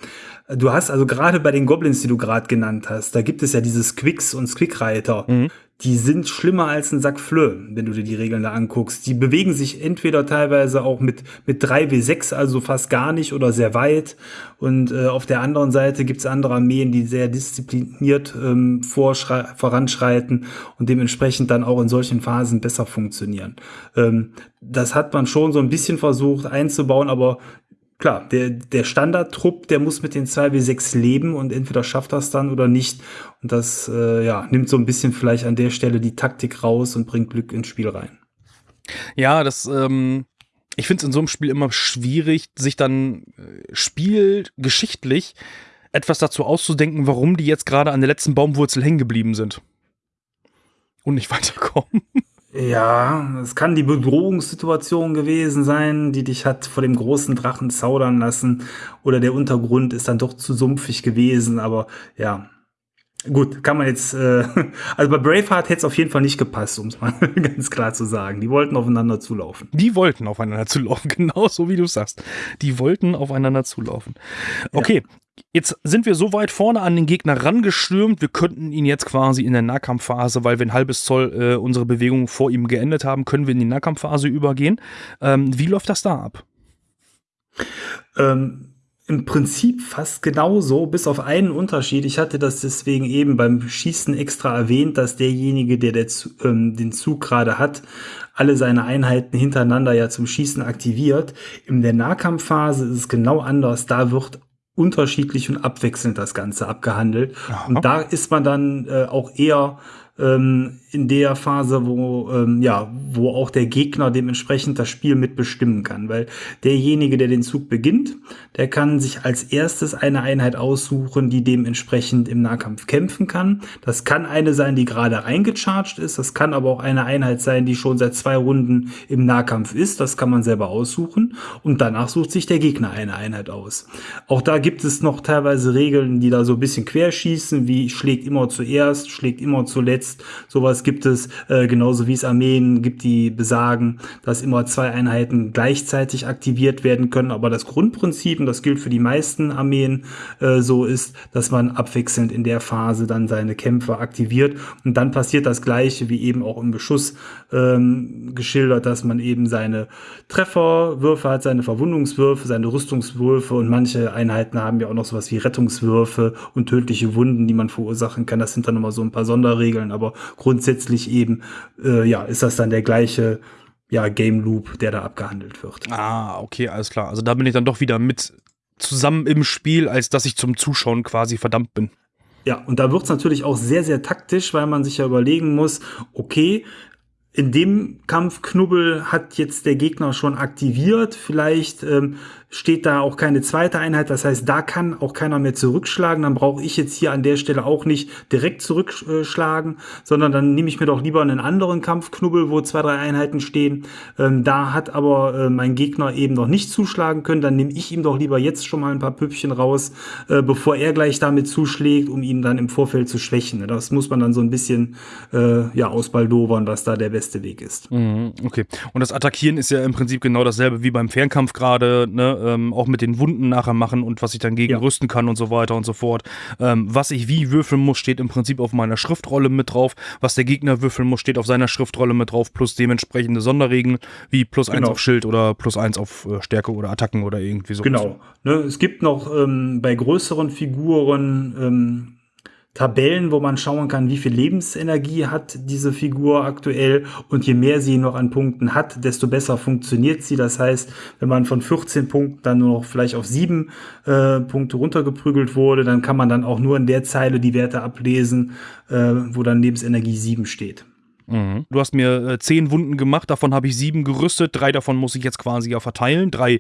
Du hast also gerade bei den Goblins, die du gerade genannt hast, da gibt es ja dieses Quicks und Squickreiter. Mhm die sind schlimmer als ein Sack Flö, wenn du dir die Regeln da anguckst. Die bewegen sich entweder teilweise auch mit, mit 3W6, also fast gar nicht oder sehr weit. Und äh, auf der anderen Seite gibt's andere Armeen, die sehr diszipliniert ähm, voranschreiten und dementsprechend dann auch in solchen Phasen besser funktionieren. Ähm, das hat man schon so ein bisschen versucht einzubauen, aber klar, der, der Standardtrupp, der muss mit den 2W6 leben und entweder schafft das dann oder nicht. Und das äh, ja, nimmt so ein bisschen vielleicht an der Stelle die Taktik raus und bringt Glück ins Spiel rein.
Ja, das, ähm, ich finde es in so einem Spiel immer schwierig, sich dann äh, spielgeschichtlich etwas dazu auszudenken, warum die jetzt gerade an der letzten Baumwurzel hängen geblieben sind. Und nicht weiterkommen.
Ja, es kann die Bedrohungssituation gewesen sein, die dich hat vor dem großen Drachen zaudern lassen. Oder der Untergrund ist dann doch zu sumpfig gewesen. Aber ja, gut, kann man jetzt. Äh, also bei Braveheart hätte es auf jeden Fall nicht gepasst, um es mal ganz klar zu sagen. Die wollten aufeinander zulaufen.
Die wollten aufeinander zulaufen, genau so wie du sagst. Die wollten aufeinander zulaufen. Okay. Jetzt sind wir so weit vorne an den Gegner rangestürmt, wir könnten ihn jetzt quasi in der Nahkampfphase, weil wir ein halbes Zoll äh, unsere Bewegung vor ihm geendet haben, können wir in die Nahkampfphase übergehen. Ähm, wie läuft das da ab?
Ähm, Im Prinzip fast genauso, bis auf einen Unterschied. Ich hatte das deswegen eben beim Schießen extra erwähnt, dass derjenige, der, der ähm, den Zug gerade hat, alle seine Einheiten hintereinander ja zum Schießen aktiviert. In der Nahkampfphase ist es genau anders. Da wird unterschiedlich und abwechselnd das Ganze abgehandelt. Aha. Und da ist man dann äh, auch eher ähm, in der Phase, wo, ähm, ja, wo auch der Gegner dementsprechend das Spiel mitbestimmen kann. Weil derjenige, der den Zug beginnt, der kann sich als erstes eine Einheit aussuchen, die dementsprechend im Nahkampf kämpfen kann. Das kann eine sein, die gerade eingecharged ist. Das kann aber auch eine Einheit sein, die schon seit zwei Runden im Nahkampf ist. Das kann man selber aussuchen. Und danach sucht sich der Gegner eine Einheit aus. Auch da gibt es noch teilweise Regeln, die da so ein bisschen querschießen, wie schlägt immer zuerst, schlägt immer zuletzt. Sowas gibt es, äh, genauso wie es Armeen gibt, die besagen, dass immer zwei Einheiten gleichzeitig aktiviert werden können. Aber das Grundprinzip, und das gilt für die meisten Armeen äh, so ist, dass man abwechselnd in der Phase dann seine Kämpfe aktiviert. Und dann passiert das Gleiche wie eben auch im Beschuss ähm, geschildert, dass man eben seine Trefferwürfe hat, seine Verwundungswürfe, seine Rüstungswürfe und manche Einheiten haben ja auch noch sowas wie Rettungswürfe und tödliche Wunden, die man verursachen kann. Das sind dann nochmal so ein paar Sonderregeln, aber grundsätzlich eben, äh, ja, ist das dann der gleiche ja, Game Loop, der da abgehandelt wird.
Ah, okay, alles klar. Also da bin ich dann doch wieder mit zusammen im Spiel, als dass ich zum Zuschauen quasi verdammt bin.
Ja, und da wird es natürlich auch sehr, sehr taktisch, weil man sich ja überlegen muss, okay, in dem Kampfknubbel hat jetzt der Gegner schon aktiviert. Vielleicht ähm, steht da auch keine zweite Einheit. Das heißt, da kann auch keiner mehr zurückschlagen. Dann brauche ich jetzt hier an der Stelle auch nicht direkt zurückschlagen, sondern dann nehme ich mir doch lieber einen anderen Kampfknubbel, wo zwei, drei Einheiten stehen. Ähm, da hat aber äh, mein Gegner eben noch nicht zuschlagen können. Dann nehme ich ihm doch lieber jetzt schon mal ein paar Püppchen raus, äh, bevor er gleich damit zuschlägt, um ihn dann im Vorfeld zu schwächen. Das muss man dann so ein bisschen äh, ja, ausbaldowern, was da der beste Weg ist.
Mhm, okay. Und das Attackieren ist ja im Prinzip genau dasselbe wie beim Fernkampf gerade, ne? Ähm, auch mit den Wunden nachher machen und was ich dann gegen ja. rüsten kann und so weiter und so fort. Ähm, was ich wie würfeln muss, steht im Prinzip auf meiner Schriftrolle mit drauf. Was der Gegner würfeln muss, steht auf seiner Schriftrolle mit drauf, plus dementsprechende Sonderregeln, wie plus genau. eins auf Schild oder plus eins auf äh, Stärke oder Attacken oder irgendwie so.
Genau. Ne, es gibt noch ähm, bei größeren Figuren ähm, Tabellen, wo man schauen kann, wie viel Lebensenergie hat diese Figur aktuell und je mehr sie noch an Punkten hat, desto besser funktioniert sie. Das heißt, wenn man von 14 Punkten dann nur noch vielleicht auf sieben äh, Punkte runtergeprügelt wurde, dann kann man dann auch nur in der Zeile die Werte ablesen, äh, wo dann Lebensenergie 7 steht.
Mhm. Du hast mir äh, zehn Wunden gemacht, davon habe ich sieben gerüstet, drei davon muss ich jetzt quasi ja verteilen, drei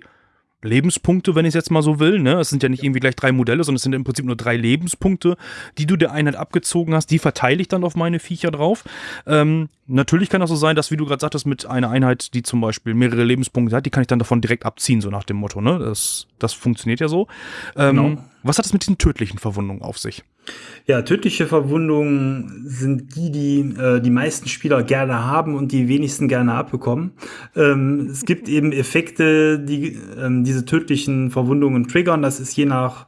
Lebenspunkte, wenn ich es jetzt mal so will. Ne? Es sind ja nicht irgendwie gleich drei Modelle, sondern es sind im Prinzip nur drei Lebenspunkte, die du der Einheit abgezogen hast. Die verteile ich dann auf meine Viecher drauf. Ähm, natürlich kann das so sein, dass, wie du gerade sagtest, mit einer Einheit, die zum Beispiel mehrere Lebenspunkte hat, die kann ich dann davon direkt abziehen, so nach dem Motto. Ne? Das, das funktioniert ja so. Ähm, genau. Was hat es mit diesen tödlichen Verwundungen auf sich?
Ja, tödliche Verwundungen sind die, die äh, die meisten Spieler gerne haben und die wenigsten gerne abbekommen. Ähm, es gibt eben Effekte, die ähm, diese tödlichen Verwundungen triggern. Das ist je nach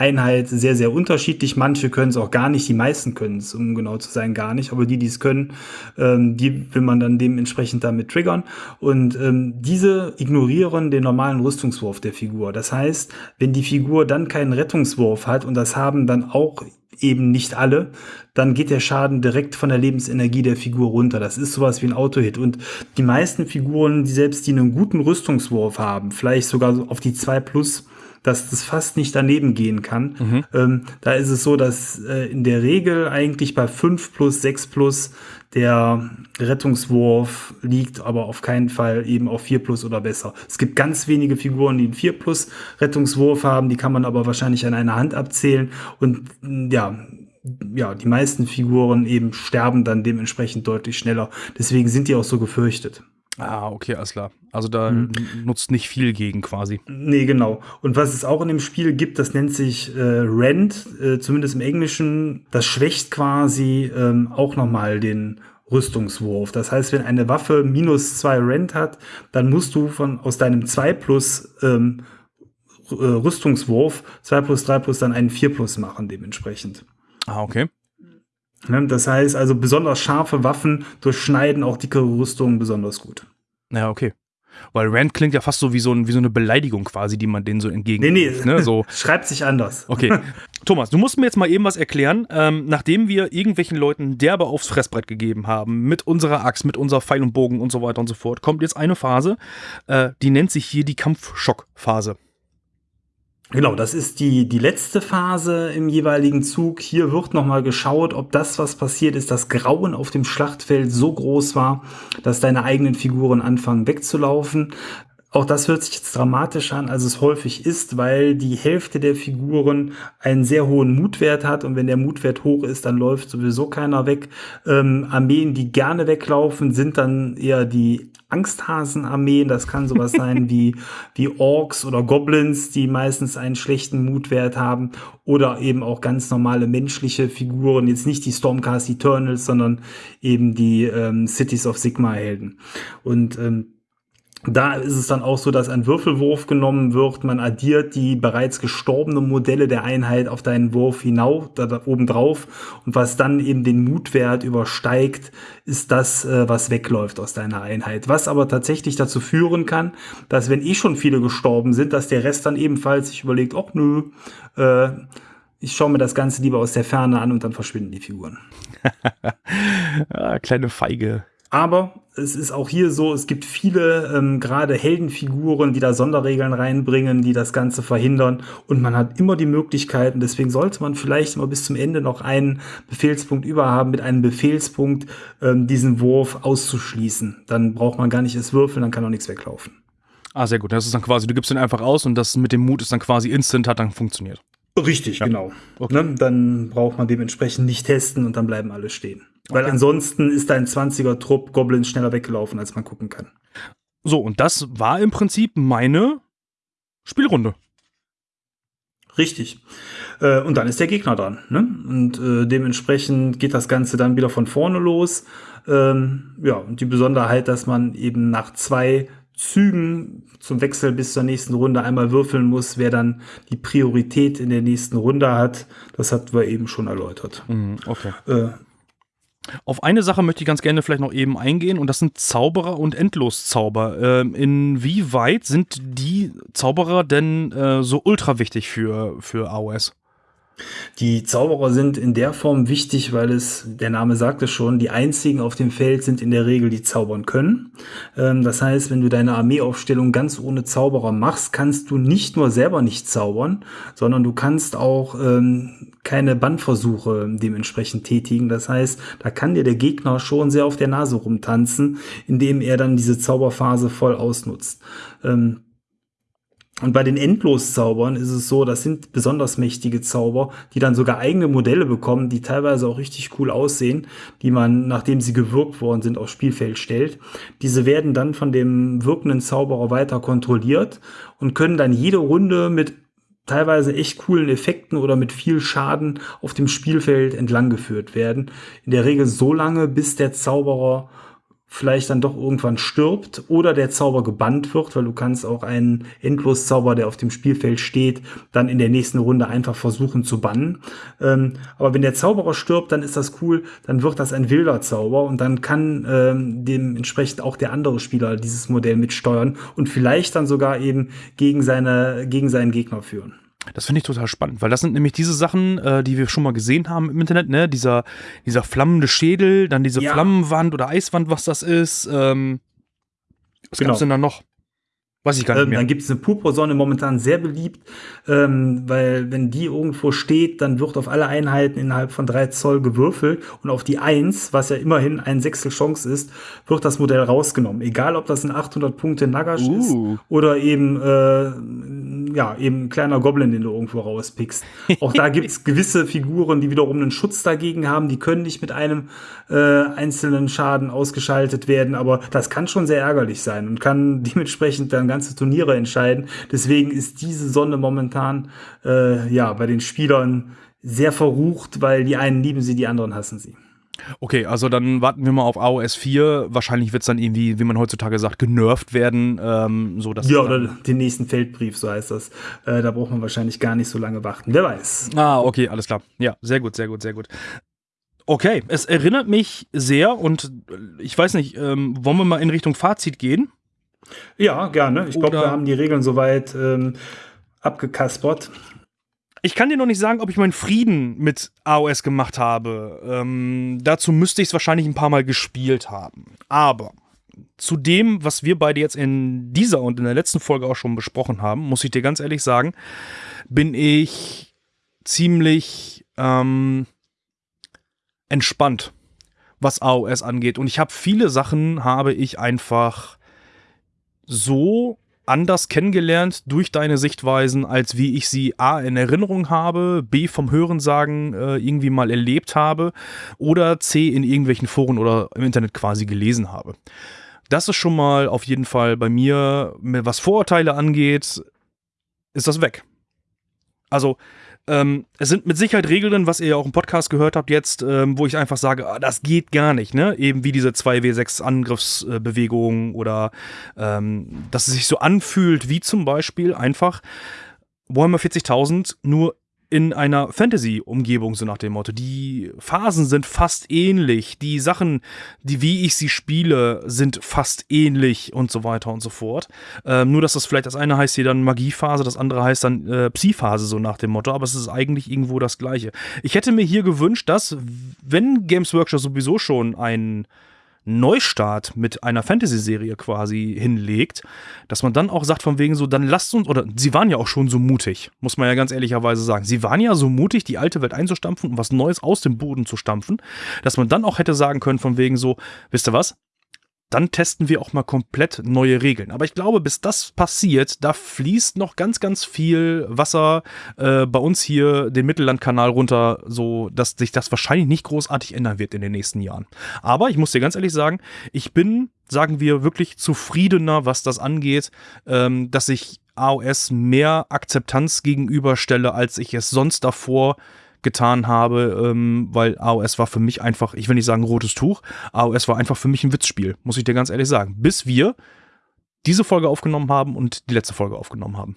Einheit sehr, sehr unterschiedlich. Manche können es auch gar nicht, die meisten können es, um genau zu sein, gar nicht. Aber die, die es können, ähm, die will man dann dementsprechend damit triggern. Und ähm, diese ignorieren den normalen Rüstungswurf der Figur. Das heißt, wenn die Figur dann keinen Rettungswurf hat, und das haben dann auch eben nicht alle, dann geht der Schaden direkt von der Lebensenergie der Figur runter. Das ist sowas wie ein Autohit. Und die meisten Figuren, die selbst die einen guten Rüstungswurf haben, vielleicht sogar auf die 2 plus, dass das fast nicht daneben gehen kann. Mhm. Ähm, da ist es so, dass äh, in der Regel eigentlich bei 5 plus, 6 plus der Rettungswurf liegt, aber auf keinen Fall eben auf 4 plus oder besser. Es gibt ganz wenige Figuren, die einen 4 plus Rettungswurf haben, die kann man aber wahrscheinlich an einer Hand abzählen. Und ja, ja, die meisten Figuren eben sterben dann dementsprechend deutlich schneller. Deswegen sind die auch so gefürchtet.
Ah, okay, alles klar. Also da hm. nutzt nicht viel gegen quasi.
Nee, genau. Und was es auch in dem Spiel gibt, das nennt sich äh, Rend, äh, zumindest im Englischen. Das schwächt quasi ähm, auch nochmal den Rüstungswurf. Das heißt, wenn eine Waffe minus zwei Rend hat, dann musst du von aus deinem 2 plus ähm, äh, Rüstungswurf 2 plus 3 plus dann einen 4 plus machen dementsprechend.
Ah, okay.
Ne, das heißt also, besonders scharfe Waffen durchschneiden auch dickere Rüstungen besonders gut.
Ja, okay. Weil Rand klingt ja fast so wie so, ein, wie so eine Beleidigung quasi, die man denen so entgegen.
Nee, nee, ne? so. schreibt sich anders.
Okay. Thomas, du musst mir jetzt mal eben was erklären. Ähm, nachdem wir irgendwelchen Leuten derbe aufs Fressbrett gegeben haben, mit unserer Axt, mit unserer Pfeil und Bogen und so weiter und so fort, kommt jetzt eine Phase, äh, die nennt sich hier die Kampfschockphase.
Genau, das ist die, die letzte Phase im jeweiligen Zug. Hier wird nochmal geschaut, ob das, was passiert ist, das Grauen auf dem Schlachtfeld so groß war, dass deine eigenen Figuren anfangen wegzulaufen. Auch das hört sich jetzt dramatisch an, als es häufig ist, weil die Hälfte der Figuren einen sehr hohen Mutwert hat und wenn der Mutwert hoch ist, dann läuft sowieso keiner weg. Ähm, Armeen, die gerne weglaufen, sind dann eher die Angsthasenarmeen. Das kann sowas sein wie, wie Orks oder Goblins, die meistens einen schlechten Mutwert haben oder eben auch ganz normale menschliche Figuren. Jetzt nicht die Stormcast Eternals, sondern eben die ähm, Cities of Sigma Helden. Und ähm, da ist es dann auch so, dass ein Würfelwurf genommen wird. Man addiert die bereits gestorbenen Modelle der Einheit auf deinen Wurf hinauf, da, da oben drauf. Und was dann eben den Mutwert übersteigt, ist das, äh, was wegläuft aus deiner Einheit. Was aber tatsächlich dazu führen kann, dass wenn eh schon viele gestorben sind, dass der Rest dann ebenfalls sich überlegt, ach nö, äh, ich schaue mir das Ganze lieber aus der Ferne an und dann verschwinden die Figuren.
ja, kleine Feige.
Aber es ist auch hier so, es gibt viele ähm, gerade Heldenfiguren, die da Sonderregeln reinbringen, die das Ganze verhindern. Und man hat immer die Möglichkeiten, deswegen sollte man vielleicht immer bis zum Ende noch einen Befehlspunkt überhaben, mit einem Befehlspunkt ähm, diesen Wurf auszuschließen. Dann braucht man gar nicht es würfeln, dann kann auch nichts weglaufen.
Ah, sehr gut. Das ist dann quasi, du gibst den einfach aus und das mit dem Mut ist dann quasi instant, hat dann funktioniert.
Richtig, ja. genau. Okay. Ne? Dann braucht man dementsprechend nicht testen und dann bleiben alle stehen. Weil okay. ansonsten ist ein 20er-Trupp Goblins schneller weggelaufen, als man gucken kann.
So, und das war im Prinzip meine Spielrunde.
Richtig. Äh, und dann ist der Gegner dran. Ne? Und äh, dementsprechend geht das Ganze dann wieder von vorne los. Ähm, ja, und die Besonderheit, dass man eben nach zwei Zügen zum Wechsel bis zur nächsten Runde einmal würfeln muss, wer dann die Priorität in der nächsten Runde hat. Das hatten wir eben schon erläutert.
Mhm, okay. Äh, auf eine Sache möchte ich ganz gerne vielleicht noch eben eingehen und das sind Zauberer und Endloszauber. Ähm, inwieweit sind die Zauberer denn äh, so ultra wichtig für, für AOS?
Die Zauberer sind in der Form wichtig, weil es, der Name sagt es schon, die einzigen auf dem Feld sind in der Regel, die zaubern können. Ähm, das heißt, wenn du deine Armeeaufstellung ganz ohne Zauberer machst, kannst du nicht nur selber nicht zaubern, sondern du kannst auch ähm, keine Bandversuche dementsprechend tätigen. Das heißt, da kann dir der Gegner schon sehr auf der Nase rumtanzen, indem er dann diese Zauberphase voll ausnutzt. Ähm, und bei den Endloszaubern ist es so, das sind besonders mächtige Zauber, die dann sogar eigene Modelle bekommen, die teilweise auch richtig cool aussehen, die man, nachdem sie gewirkt worden sind, aufs Spielfeld stellt. Diese werden dann von dem wirkenden Zauberer weiter kontrolliert und können dann jede Runde mit teilweise echt coolen Effekten oder mit viel Schaden auf dem Spielfeld entlang geführt werden. In der Regel so lange, bis der Zauberer vielleicht dann doch irgendwann stirbt oder der Zauber gebannt wird, weil du kannst auch einen Endloszauber, der auf dem Spielfeld steht, dann in der nächsten Runde einfach versuchen zu bannen. Ähm, aber wenn der Zauberer stirbt, dann ist das cool, dann wird das ein wilder Zauber und dann kann ähm, dementsprechend auch der andere Spieler dieses Modell mitsteuern und vielleicht dann sogar eben gegen seine gegen seinen Gegner führen.
Das finde ich total spannend, weil das sind nämlich diese Sachen, äh, die wir schon mal gesehen haben im Internet, ne? Dieser, dieser flammende Schädel, dann diese
Ja.
Flammenwand oder Eiswand, was das ist. Ähm, was
Genau.
gab's denn da noch? Weiß ich gar nicht
Ähm,
mehr.
dann gibt es eine Purpursonne, momentan sehr beliebt, ähm, weil wenn die irgendwo steht, dann wird auf alle Einheiten innerhalb von drei Zoll gewürfelt und auf die Eins, was ja immerhin ein Sechstel Chance ist, wird das Modell rausgenommen. Egal, ob das ein 800 Punkte Nagash
Uh.
ist oder eben, äh, ja, eben ein kleiner Goblin, den du irgendwo rauspickst. Auch da gibt es gewisse Figuren, die wiederum einen Schutz dagegen haben. Die können nicht mit einem äh, einzelnen Schaden ausgeschaltet werden, aber das kann schon sehr ärgerlich sein und kann dementsprechend dann ganze Turniere entscheiden. Deswegen ist diese Sonne momentan äh, ja bei den Spielern sehr verrucht, weil die einen lieben sie, die anderen hassen sie.
Okay, also dann warten wir mal auf AOS 4. Wahrscheinlich wird es dann irgendwie, wie man heutzutage sagt, genervt werden. Ähm, so dass
Ja, oder den nächsten Feldbrief, so heißt das. Äh, da braucht man wahrscheinlich gar nicht so lange warten. Wer weiß.
Ah, okay, alles klar. Ja, sehr gut, sehr gut, sehr gut. Okay, es erinnert mich sehr und äh, ich weiß nicht, ähm, wollen wir mal in Richtung Fazit gehen?
Ja, gerne. Ich glaube, wir haben die Regeln soweit ähm, abgekaspert.
Ich kann dir noch nicht sagen, ob ich meinen Frieden mit AOS gemacht habe. Ähm, dazu müsste ich es wahrscheinlich ein paar Mal gespielt haben. Aber zu dem, was wir beide jetzt in dieser und in der letzten Folge auch schon besprochen haben, muss ich dir ganz ehrlich sagen, bin ich ziemlich ähm, entspannt, was AOS angeht. Und ich habe viele Sachen, habe ich einfach so anders kennengelernt durch deine Sichtweisen, als wie ich sie A in Erinnerung habe, B vom Hörensagen äh, irgendwie mal erlebt habe oder C in irgendwelchen Foren oder im Internet quasi gelesen habe. Das ist schon mal auf jeden Fall bei mir, was Vorurteile angeht, ist das weg. Also, ähm, es sind mit Sicherheit Regeln drin, was ihr ja auch im Podcast gehört habt jetzt, ähm, wo ich einfach sage, ah, das geht gar nicht, ne? Eben wie diese 2W6 Angriffsbewegungen oder ähm, dass es sich so anfühlt, wie zum Beispiel einfach Warhammer 40.000 nur in einer Fantasy-Umgebung, so nach dem Motto. Die Phasen sind fast ähnlich, die Sachen, die wie ich sie spiele, sind fast ähnlich und so weiter und so fort. Ähm, nur, dass das vielleicht das eine heißt hier dann Magiephase, das andere heißt dann äh, Psi-Phase, so nach dem Motto, aber es ist eigentlich irgendwo das Gleiche. Ich hätte mir hier gewünscht, dass, wenn Games Workshop sowieso schon einen Neustart mit einer Fantasy-Serie quasi hinlegt, dass man dann auch sagt, von wegen so, dann lasst uns, oder sie waren ja auch schon so mutig, muss man ja ganz ehrlicherweise sagen. Sie waren ja so mutig, die alte Welt einzustampfen und was Neues aus dem Boden zu stampfen, dass man dann auch hätte sagen können, von wegen so, wisst ihr was? Dann testen wir auch mal komplett neue Regeln. Aber ich glaube, bis das passiert, da fließt noch ganz, ganz viel Wasser äh, bei uns hier den Mittellandkanal runter, so dass sich das wahrscheinlich nicht großartig ändern wird in den nächsten Jahren. Aber ich muss dir ganz ehrlich sagen, ich bin, sagen wir, wirklich zufriedener, was das angeht, ähm, dass ich AOS mehr Akzeptanz gegenüberstelle, als ich es sonst davor getan habe, ähm, weil AOS war für mich einfach, ich will nicht sagen rotes Tuch, AOS war einfach für mich ein Witzspiel, muss ich dir ganz ehrlich sagen. Bis wir diese Folge aufgenommen haben und die letzte Folge aufgenommen haben.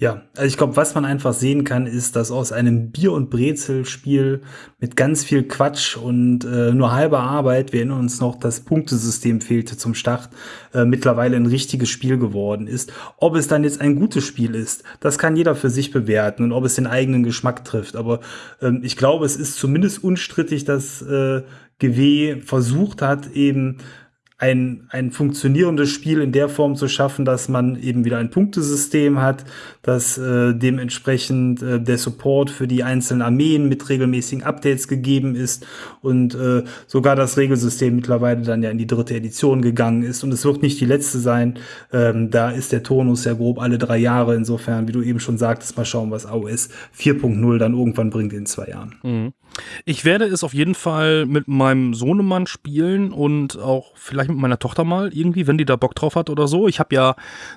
Ja, also ich glaube, was man einfach sehen kann, ist, dass aus einem Bier- und Brezel-Spiel mit ganz viel Quatsch und äh, nur halber Arbeit, wir erinnern uns noch, das Punktesystem fehlte zum Start, äh, mittlerweile ein richtiges Spiel geworden ist. Ob es dann jetzt ein gutes Spiel ist, das kann jeder für sich bewerten und ob es den eigenen Geschmack trifft. Aber ähm, ich glaube, es ist zumindest unstrittig, dass äh, GW versucht hat, eben ein, ein funktionierendes Spiel in der Form zu schaffen, dass man eben wieder ein Punktesystem hat, dass äh, dementsprechend äh, der Support für die einzelnen Armeen mit regelmäßigen Updates gegeben ist und äh, sogar das Regelsystem mittlerweile dann ja in die dritte Edition gegangen ist und es wird nicht die letzte sein. Ähm, da ist der Tonus ja grob alle drei Jahre. Insofern, wie du eben schon sagtest, mal schauen, was AOS 4.0 dann irgendwann bringt in zwei Jahren.
Mhm. Ich werde es auf jeden Fall mit meinem Sohnemann spielen und auch vielleicht mit meiner Tochter mal irgendwie, wenn die da Bock drauf hat oder so. Ich habe ja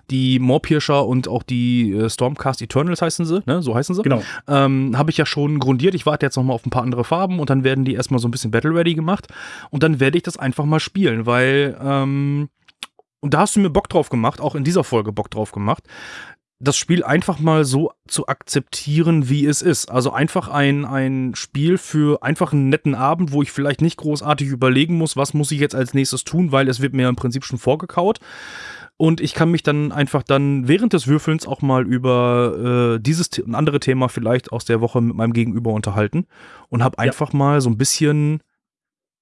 die Moorpirscher und auch die äh, Stormcast Eternals heißen sie, ne? So heißen sie.
Genau.
Ähm, habe ich ja schon grundiert. Ich warte jetzt noch mal auf ein paar andere Farben und dann werden die erstmal so ein bisschen Battle Ready gemacht und dann werde ich das einfach mal spielen, weil ähm, und da hast du mir Bock drauf gemacht, auch in dieser Folge Bock drauf gemacht das Spiel einfach mal so zu akzeptieren, wie es ist. Also einfach ein, ein Spiel für einfach einen netten Abend, wo ich vielleicht nicht großartig überlegen muss, was muss ich jetzt als nächstes tun, weil es wird mir im Prinzip schon vorgekaut. und ich kann mich dann einfach dann während des Würfelns auch mal über äh, dieses ein andere Thema vielleicht aus der Woche mit meinem Gegenüber unterhalten und habe einfach ja. mal so ein bisschen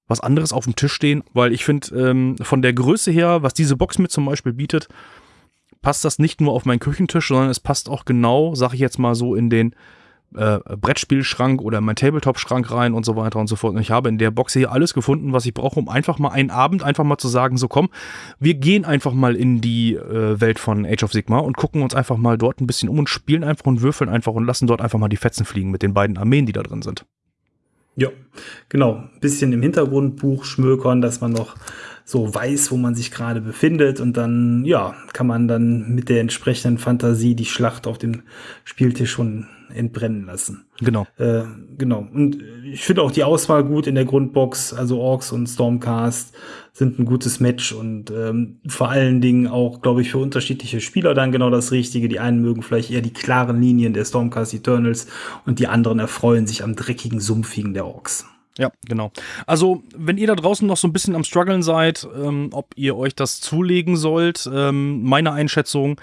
was anderes auf dem Tisch stehen, weil ich finde, ähm, von der Größe her, was diese Box mir zum Beispiel bietet, passt das nicht nur auf meinen Küchentisch, sondern es passt auch genau, sag ich jetzt mal so, in den äh, Brettspielschrank oder mein Tabletop-Schrank rein und so weiter und so fort. Und ich habe in der Box hier alles gefunden, was ich brauche, um einfach mal einen Abend einfach mal zu sagen, so komm, wir gehen einfach mal in die äh, Welt von Age of Sigma und gucken uns einfach mal dort ein bisschen um und spielen einfach und würfeln einfach und lassen dort einfach mal die Fetzen fliegen mit den beiden Armeen, die da drin sind.
Ja, genau. Ein bisschen im Hintergrundbuch schmökern, dass man noch so weiß, wo man sich gerade befindet. Und dann, ja, kann man dann mit der entsprechenden Fantasie die Schlacht auf dem Spieltisch schon entbrennen lassen.
Genau.
Äh, genau. Und ich finde auch die Auswahl gut in der Grundbox. Also Orks und Stormcast sind ein gutes Match und ähm, vor allen Dingen auch, glaube ich, für unterschiedliche Spieler dann genau das Richtige. Die einen mögen vielleicht eher die klaren Linien der Stormcast Eternals und die anderen erfreuen sich am dreckigen, sumpfigen der Orks.
Ja, genau. Also, wenn ihr da draußen noch so ein bisschen am struggeln seid, ähm, ob ihr euch das zulegen sollt, ähm, meine Einschätzung,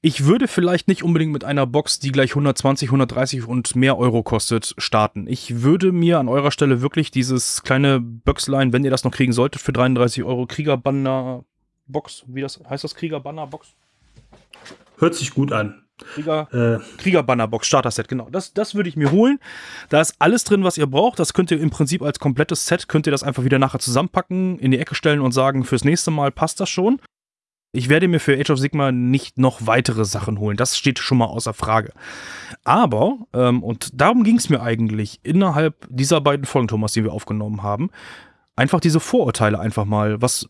ich würde vielleicht nicht unbedingt mit einer Box, die gleich 120, 130 und mehr Euro kostet, starten. Ich würde mir an eurer Stelle wirklich dieses kleine Böxlein, wenn ihr das noch kriegen solltet, für 33 Euro Kriegerbanner Box, wie das heißt das Kriegerbanner Box?
Hört sich gut an.
Krieger, äh. Kriegerbannerbox, Starter-Set, genau. Das, das würde ich mir holen. Da ist alles drin, was ihr braucht. Das könnt ihr im Prinzip als komplettes Set, könnt ihr das einfach wieder nachher zusammenpacken, in die Ecke stellen und sagen, fürs nächste Mal passt das schon. Ich werde mir für Age of Sigma nicht noch weitere Sachen holen. Das steht schon mal außer Frage. Aber, ähm, und darum ging es mir eigentlich innerhalb dieser beiden Folgen, Thomas, die wir aufgenommen haben, einfach diese Vorurteile einfach mal, was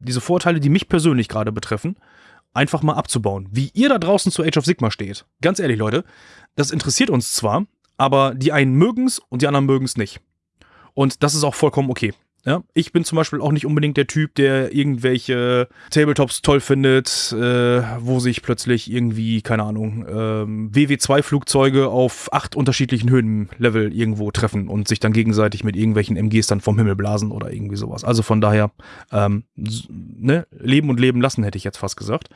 diese Vorurteile, die mich persönlich gerade betreffen, einfach mal abzubauen. Wie ihr da draußen zu Age of Sigma steht. Ganz ehrlich, Leute, das interessiert uns zwar, aber die einen mögen es und die anderen mögen es nicht. Und das ist auch vollkommen okay. Ja, ich bin zum Beispiel auch nicht unbedingt der Typ, der irgendwelche Tabletops toll findet, äh, wo sich plötzlich irgendwie, keine Ahnung, ähm, WW2-Flugzeuge auf acht unterschiedlichen Höhenlevel irgendwo treffen und sich dann gegenseitig mit irgendwelchen MGs dann vom Himmel blasen oder irgendwie sowas. Also von daher, ähm, ne, leben und leben lassen, hätte ich jetzt fast gesagt.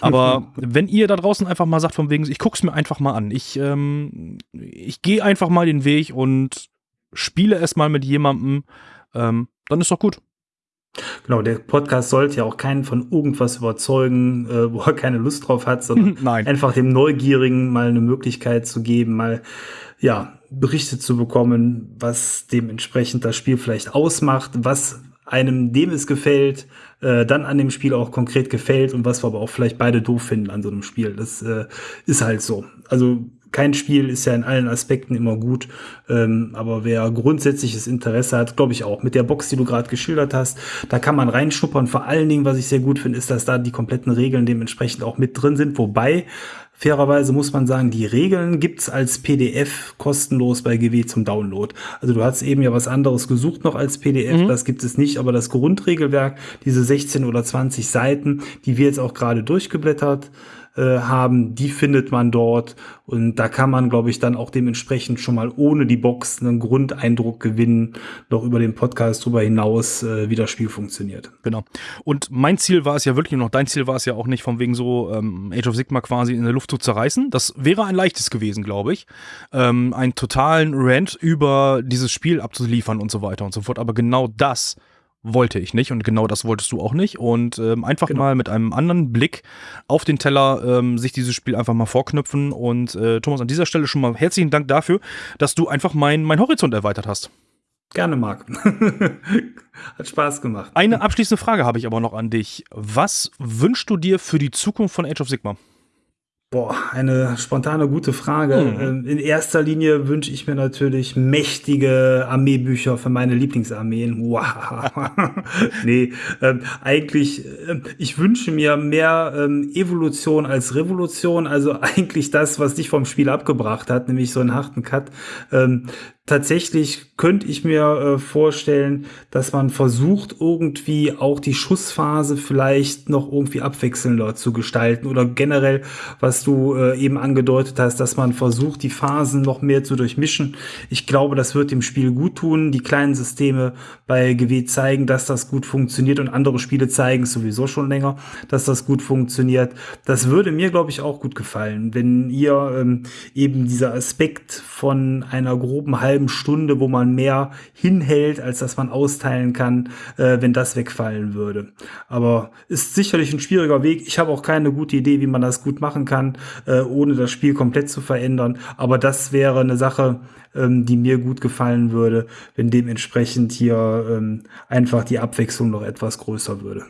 Aber wenn ihr da draußen einfach mal sagt, von wegen, ich guck's mir einfach mal an. Ich, ähm, ich gehe einfach mal den Weg und spiele es mal mit jemandem, ähm, dann ist doch gut.
Genau, der Podcast sollte ja auch keinen von irgendwas überzeugen, äh, wo er keine Lust drauf hat, sondern Nein. einfach dem Neugierigen mal eine Möglichkeit zu geben, mal ja, Berichte zu bekommen, was dementsprechend das Spiel vielleicht ausmacht, was einem, dem es gefällt, äh, dann an dem Spiel auch konkret gefällt und was wir aber auch vielleicht beide doof finden an so einem Spiel. Das äh, ist halt so. Also kein Spiel ist ja in allen Aspekten immer gut, ähm, aber wer grundsätzliches Interesse hat, glaube ich auch. Mit der Box, die du gerade geschildert hast, da kann man reinschuppern. Vor allen Dingen, was ich sehr gut finde, ist, dass da die kompletten Regeln dementsprechend auch mit drin sind. Wobei, fairerweise muss man sagen, die Regeln gibt's als PDF kostenlos bei GW zum Download. Also du hast eben ja was anderes gesucht noch als PDF, mhm. das gibt es nicht, aber das Grundregelwerk, diese 16 oder 20 Seiten, die wir jetzt auch gerade durchgeblättert äh, haben, die findet man dort. Und da kann man, glaube ich, dann auch dementsprechend schon mal ohne die Box einen Grundeindruck gewinnen, noch über den Podcast drüber hinaus, äh, wie das Spiel funktioniert.
Genau. Und mein Ziel war es ja wirklich noch, dein Ziel war es ja auch nicht von wegen so ähm, Age of Sigma quasi in der Luft zu zerreißen. Das wäre ein leichtes gewesen, glaube ich. Ähm, einen totalen Rant über dieses Spiel abzuliefern und so weiter und so fort. Aber genau das wollte ich nicht und genau das wolltest du auch nicht. Und ähm, einfach genau. mal mit einem anderen Blick auf den Teller ähm, sich dieses Spiel einfach mal vorknüpfen. Und äh, Thomas, an dieser Stelle schon mal herzlichen Dank dafür, dass du einfach mein, mein Horizont erweitert hast.
Gerne, Marc. Hat Spaß gemacht.
Eine abschließende Frage habe ich aber noch an dich. Was wünschst du dir für die Zukunft von Age of Sigma?
Boah, eine spontane gute Frage. Mhm. In erster Linie wünsche ich mir natürlich mächtige Armeebücher für meine Lieblingsarmeen. Wow. nee, ähm, eigentlich, äh, ich wünsche mir mehr ähm, Evolution als Revolution. Also eigentlich das, was dich vom Spiel abgebracht hat, nämlich so einen harten Cut. Ähm, tatsächlich könnte ich mir äh, vorstellen, dass man versucht, irgendwie auch die Schussphase vielleicht noch irgendwie abwechselnder zu gestalten oder generell, was du äh, eben angedeutet hast, dass man versucht, die Phasen noch mehr zu durchmischen. Ich glaube, das wird dem Spiel gut tun. Die kleinen Systeme bei GW zeigen, dass das gut funktioniert und andere Spiele zeigen sowieso schon länger, dass das gut funktioniert. Das würde mir, glaube ich, auch gut gefallen, wenn ihr ähm, eben dieser Aspekt von einer groben halben halben Stunde, wo man mehr hinhält, als dass man austeilen kann, äh, wenn das wegfallen würde. Aber ist sicherlich ein schwieriger Weg. Ich habe auch keine gute Idee, wie man das gut machen kann, äh, ohne das Spiel komplett zu verändern. Aber das wäre eine Sache, ähm, die mir gut gefallen würde, wenn dementsprechend hier ähm, einfach die Abwechslung noch etwas größer würde.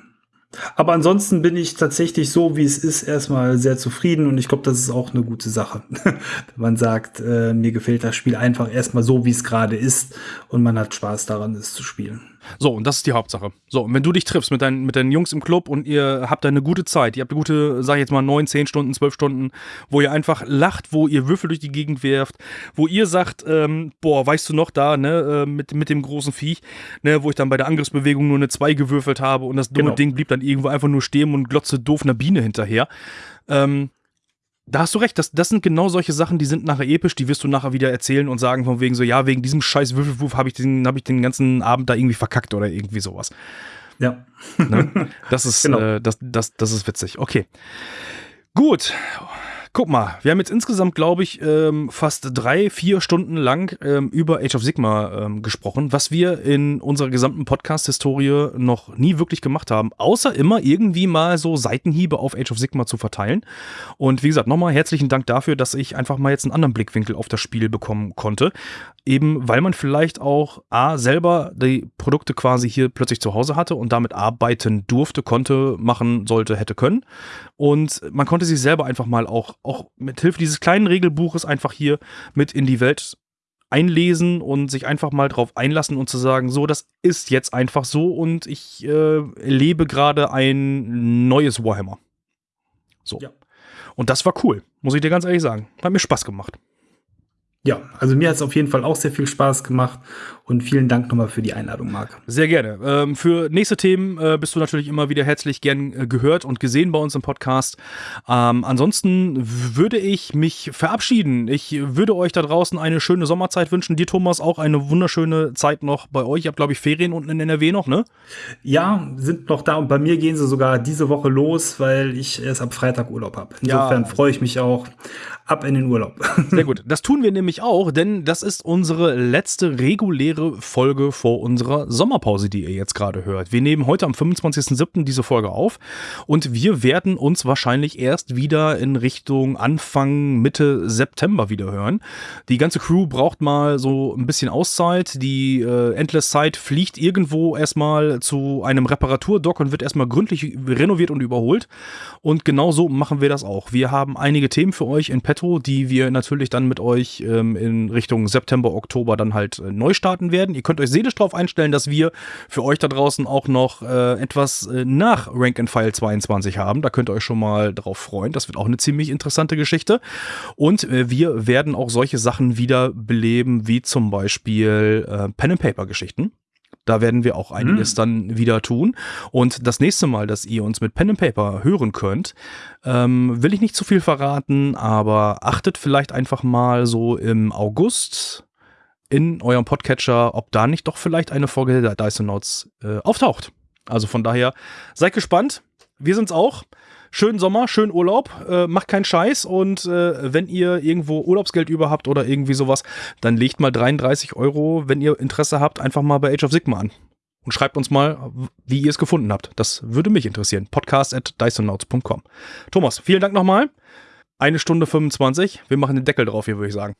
Aber ansonsten bin ich tatsächlich so, wie es ist, erstmal sehr zufrieden und ich glaube, das ist auch eine gute Sache. Wenn man sagt, äh, mir gefällt das Spiel einfach erstmal so, wie es gerade ist und man hat Spaß daran, es zu spielen.
So, und das ist die Hauptsache. So, und wenn du dich triffst mit deinen, mit deinen Jungs im Club und ihr habt eine gute Zeit, ihr habt eine gute, sag ich jetzt mal, neun, zehn Stunden, zwölf Stunden, wo ihr einfach lacht, wo ihr Würfel durch die Gegend werft, wo ihr sagt, ähm, boah, weißt du noch da, ne, äh, mit, mit dem großen Viech, ne, wo ich dann bei der Angriffsbewegung nur eine 2 gewürfelt habe und das dumme genau. Ding blieb dann irgendwo einfach nur stehen und glotze doof einer Biene hinterher. Ähm, da hast du recht, das, das sind genau solche Sachen, die sind nachher episch, die wirst du nachher wieder erzählen und sagen von wegen so, ja, wegen diesem scheiß Würfelwurf habe ich, den, hab ich den ganzen Abend da irgendwie verkackt oder irgendwie sowas.
Ja.
Ne? Das ist, genau. äh, das, das, das ist witzig. Okay. Gut. Guck mal, wir haben jetzt insgesamt, glaube ich, ähm, fast drei, vier Stunden lang ähm, über Age of Sigma ähm, gesprochen, was wir in unserer gesamten Podcast-Historie noch nie wirklich gemacht haben, außer immer irgendwie mal so Seitenhiebe auf Age of Sigma zu verteilen. Und wie gesagt, nochmal herzlichen Dank dafür, dass ich einfach mal jetzt einen anderen Blickwinkel auf das Spiel bekommen konnte. Eben weil man vielleicht auch A, selber die Produkte quasi hier plötzlich zu Hause hatte und damit arbeiten durfte, konnte, machen sollte, hätte können. Und man konnte sich selber einfach mal auch auch mit Hilfe dieses kleinen Regelbuches einfach hier mit in die Welt einlesen und sich einfach mal drauf einlassen und zu sagen, so, das ist jetzt einfach so und ich äh, lebe gerade ein neues Warhammer. So. Ja. Und das war cool, muss ich dir ganz ehrlich sagen. Hat mir Spaß gemacht.
Ja, also mir hat es auf jeden Fall auch sehr viel Spaß gemacht und vielen Dank nochmal für die Einladung, Marc.
Sehr gerne. Ähm, für nächste Themen äh, bist du natürlich immer wieder herzlich gern äh, gehört und gesehen bei uns im Podcast. Ähm, ansonsten würde ich mich verabschieden. Ich würde euch da draußen eine schöne Sommerzeit wünschen. Dir, Thomas, auch eine wunderschöne Zeit noch bei euch. Ihr habt, glaube ich, Ferien unten in NRW noch, ne?
Ja, sind noch da und bei mir gehen sie sogar diese Woche los, weil ich erst ab Freitag Urlaub habe. Insofern ja. freue ich mich auch ab in den Urlaub.
Sehr gut. Das tun wir nämlich auch, denn das ist unsere letzte reguläre Folge vor unserer Sommerpause, die ihr jetzt gerade hört. Wir nehmen heute am 25.07. diese Folge auf und wir werden uns wahrscheinlich erst wieder in Richtung Anfang, Mitte September wieder hören. Die ganze Crew braucht mal so ein bisschen Auszeit. Die äh, Endless Side fliegt irgendwo erstmal zu einem Reparaturdock und wird erstmal gründlich renoviert und überholt. Und genau so machen wir das auch. Wir haben einige Themen für euch in Pet petto, die wir natürlich dann mit euch ähm, in Richtung September, Oktober dann halt äh, neu starten werden. Ihr könnt euch seelisch darauf einstellen, dass wir für euch da draußen auch noch äh, etwas äh, nach Rank and File 22 haben. Da könnt ihr euch schon mal drauf freuen. Das wird auch eine ziemlich interessante Geschichte. Und äh, wir werden auch solche Sachen wieder beleben, wie zum Beispiel äh, Pen and Paper Geschichten. Da werden wir auch einiges mhm. dann wieder tun. Und das nächste Mal, dass ihr uns mit Pen and Paper hören könnt, ähm, will ich nicht zu viel verraten, aber achtet vielleicht einfach mal so im August in eurem Podcatcher, ob da nicht doch vielleicht eine Folge der Dyson Notes äh, auftaucht. Also von daher seid gespannt. Wir sind's auch schönen Sommer, schönen Urlaub, äh, macht keinen Scheiß und äh, wenn ihr irgendwo Urlaubsgeld über habt oder irgendwie sowas, dann legt mal 33 Euro, wenn ihr Interesse habt, einfach mal bei Age of Sigma an. Und schreibt uns mal, wie ihr es gefunden habt. Das würde mich interessieren. Podcast at Thomas, vielen Dank nochmal. Eine Stunde 25. Wir machen den Deckel drauf hier, würde ich sagen.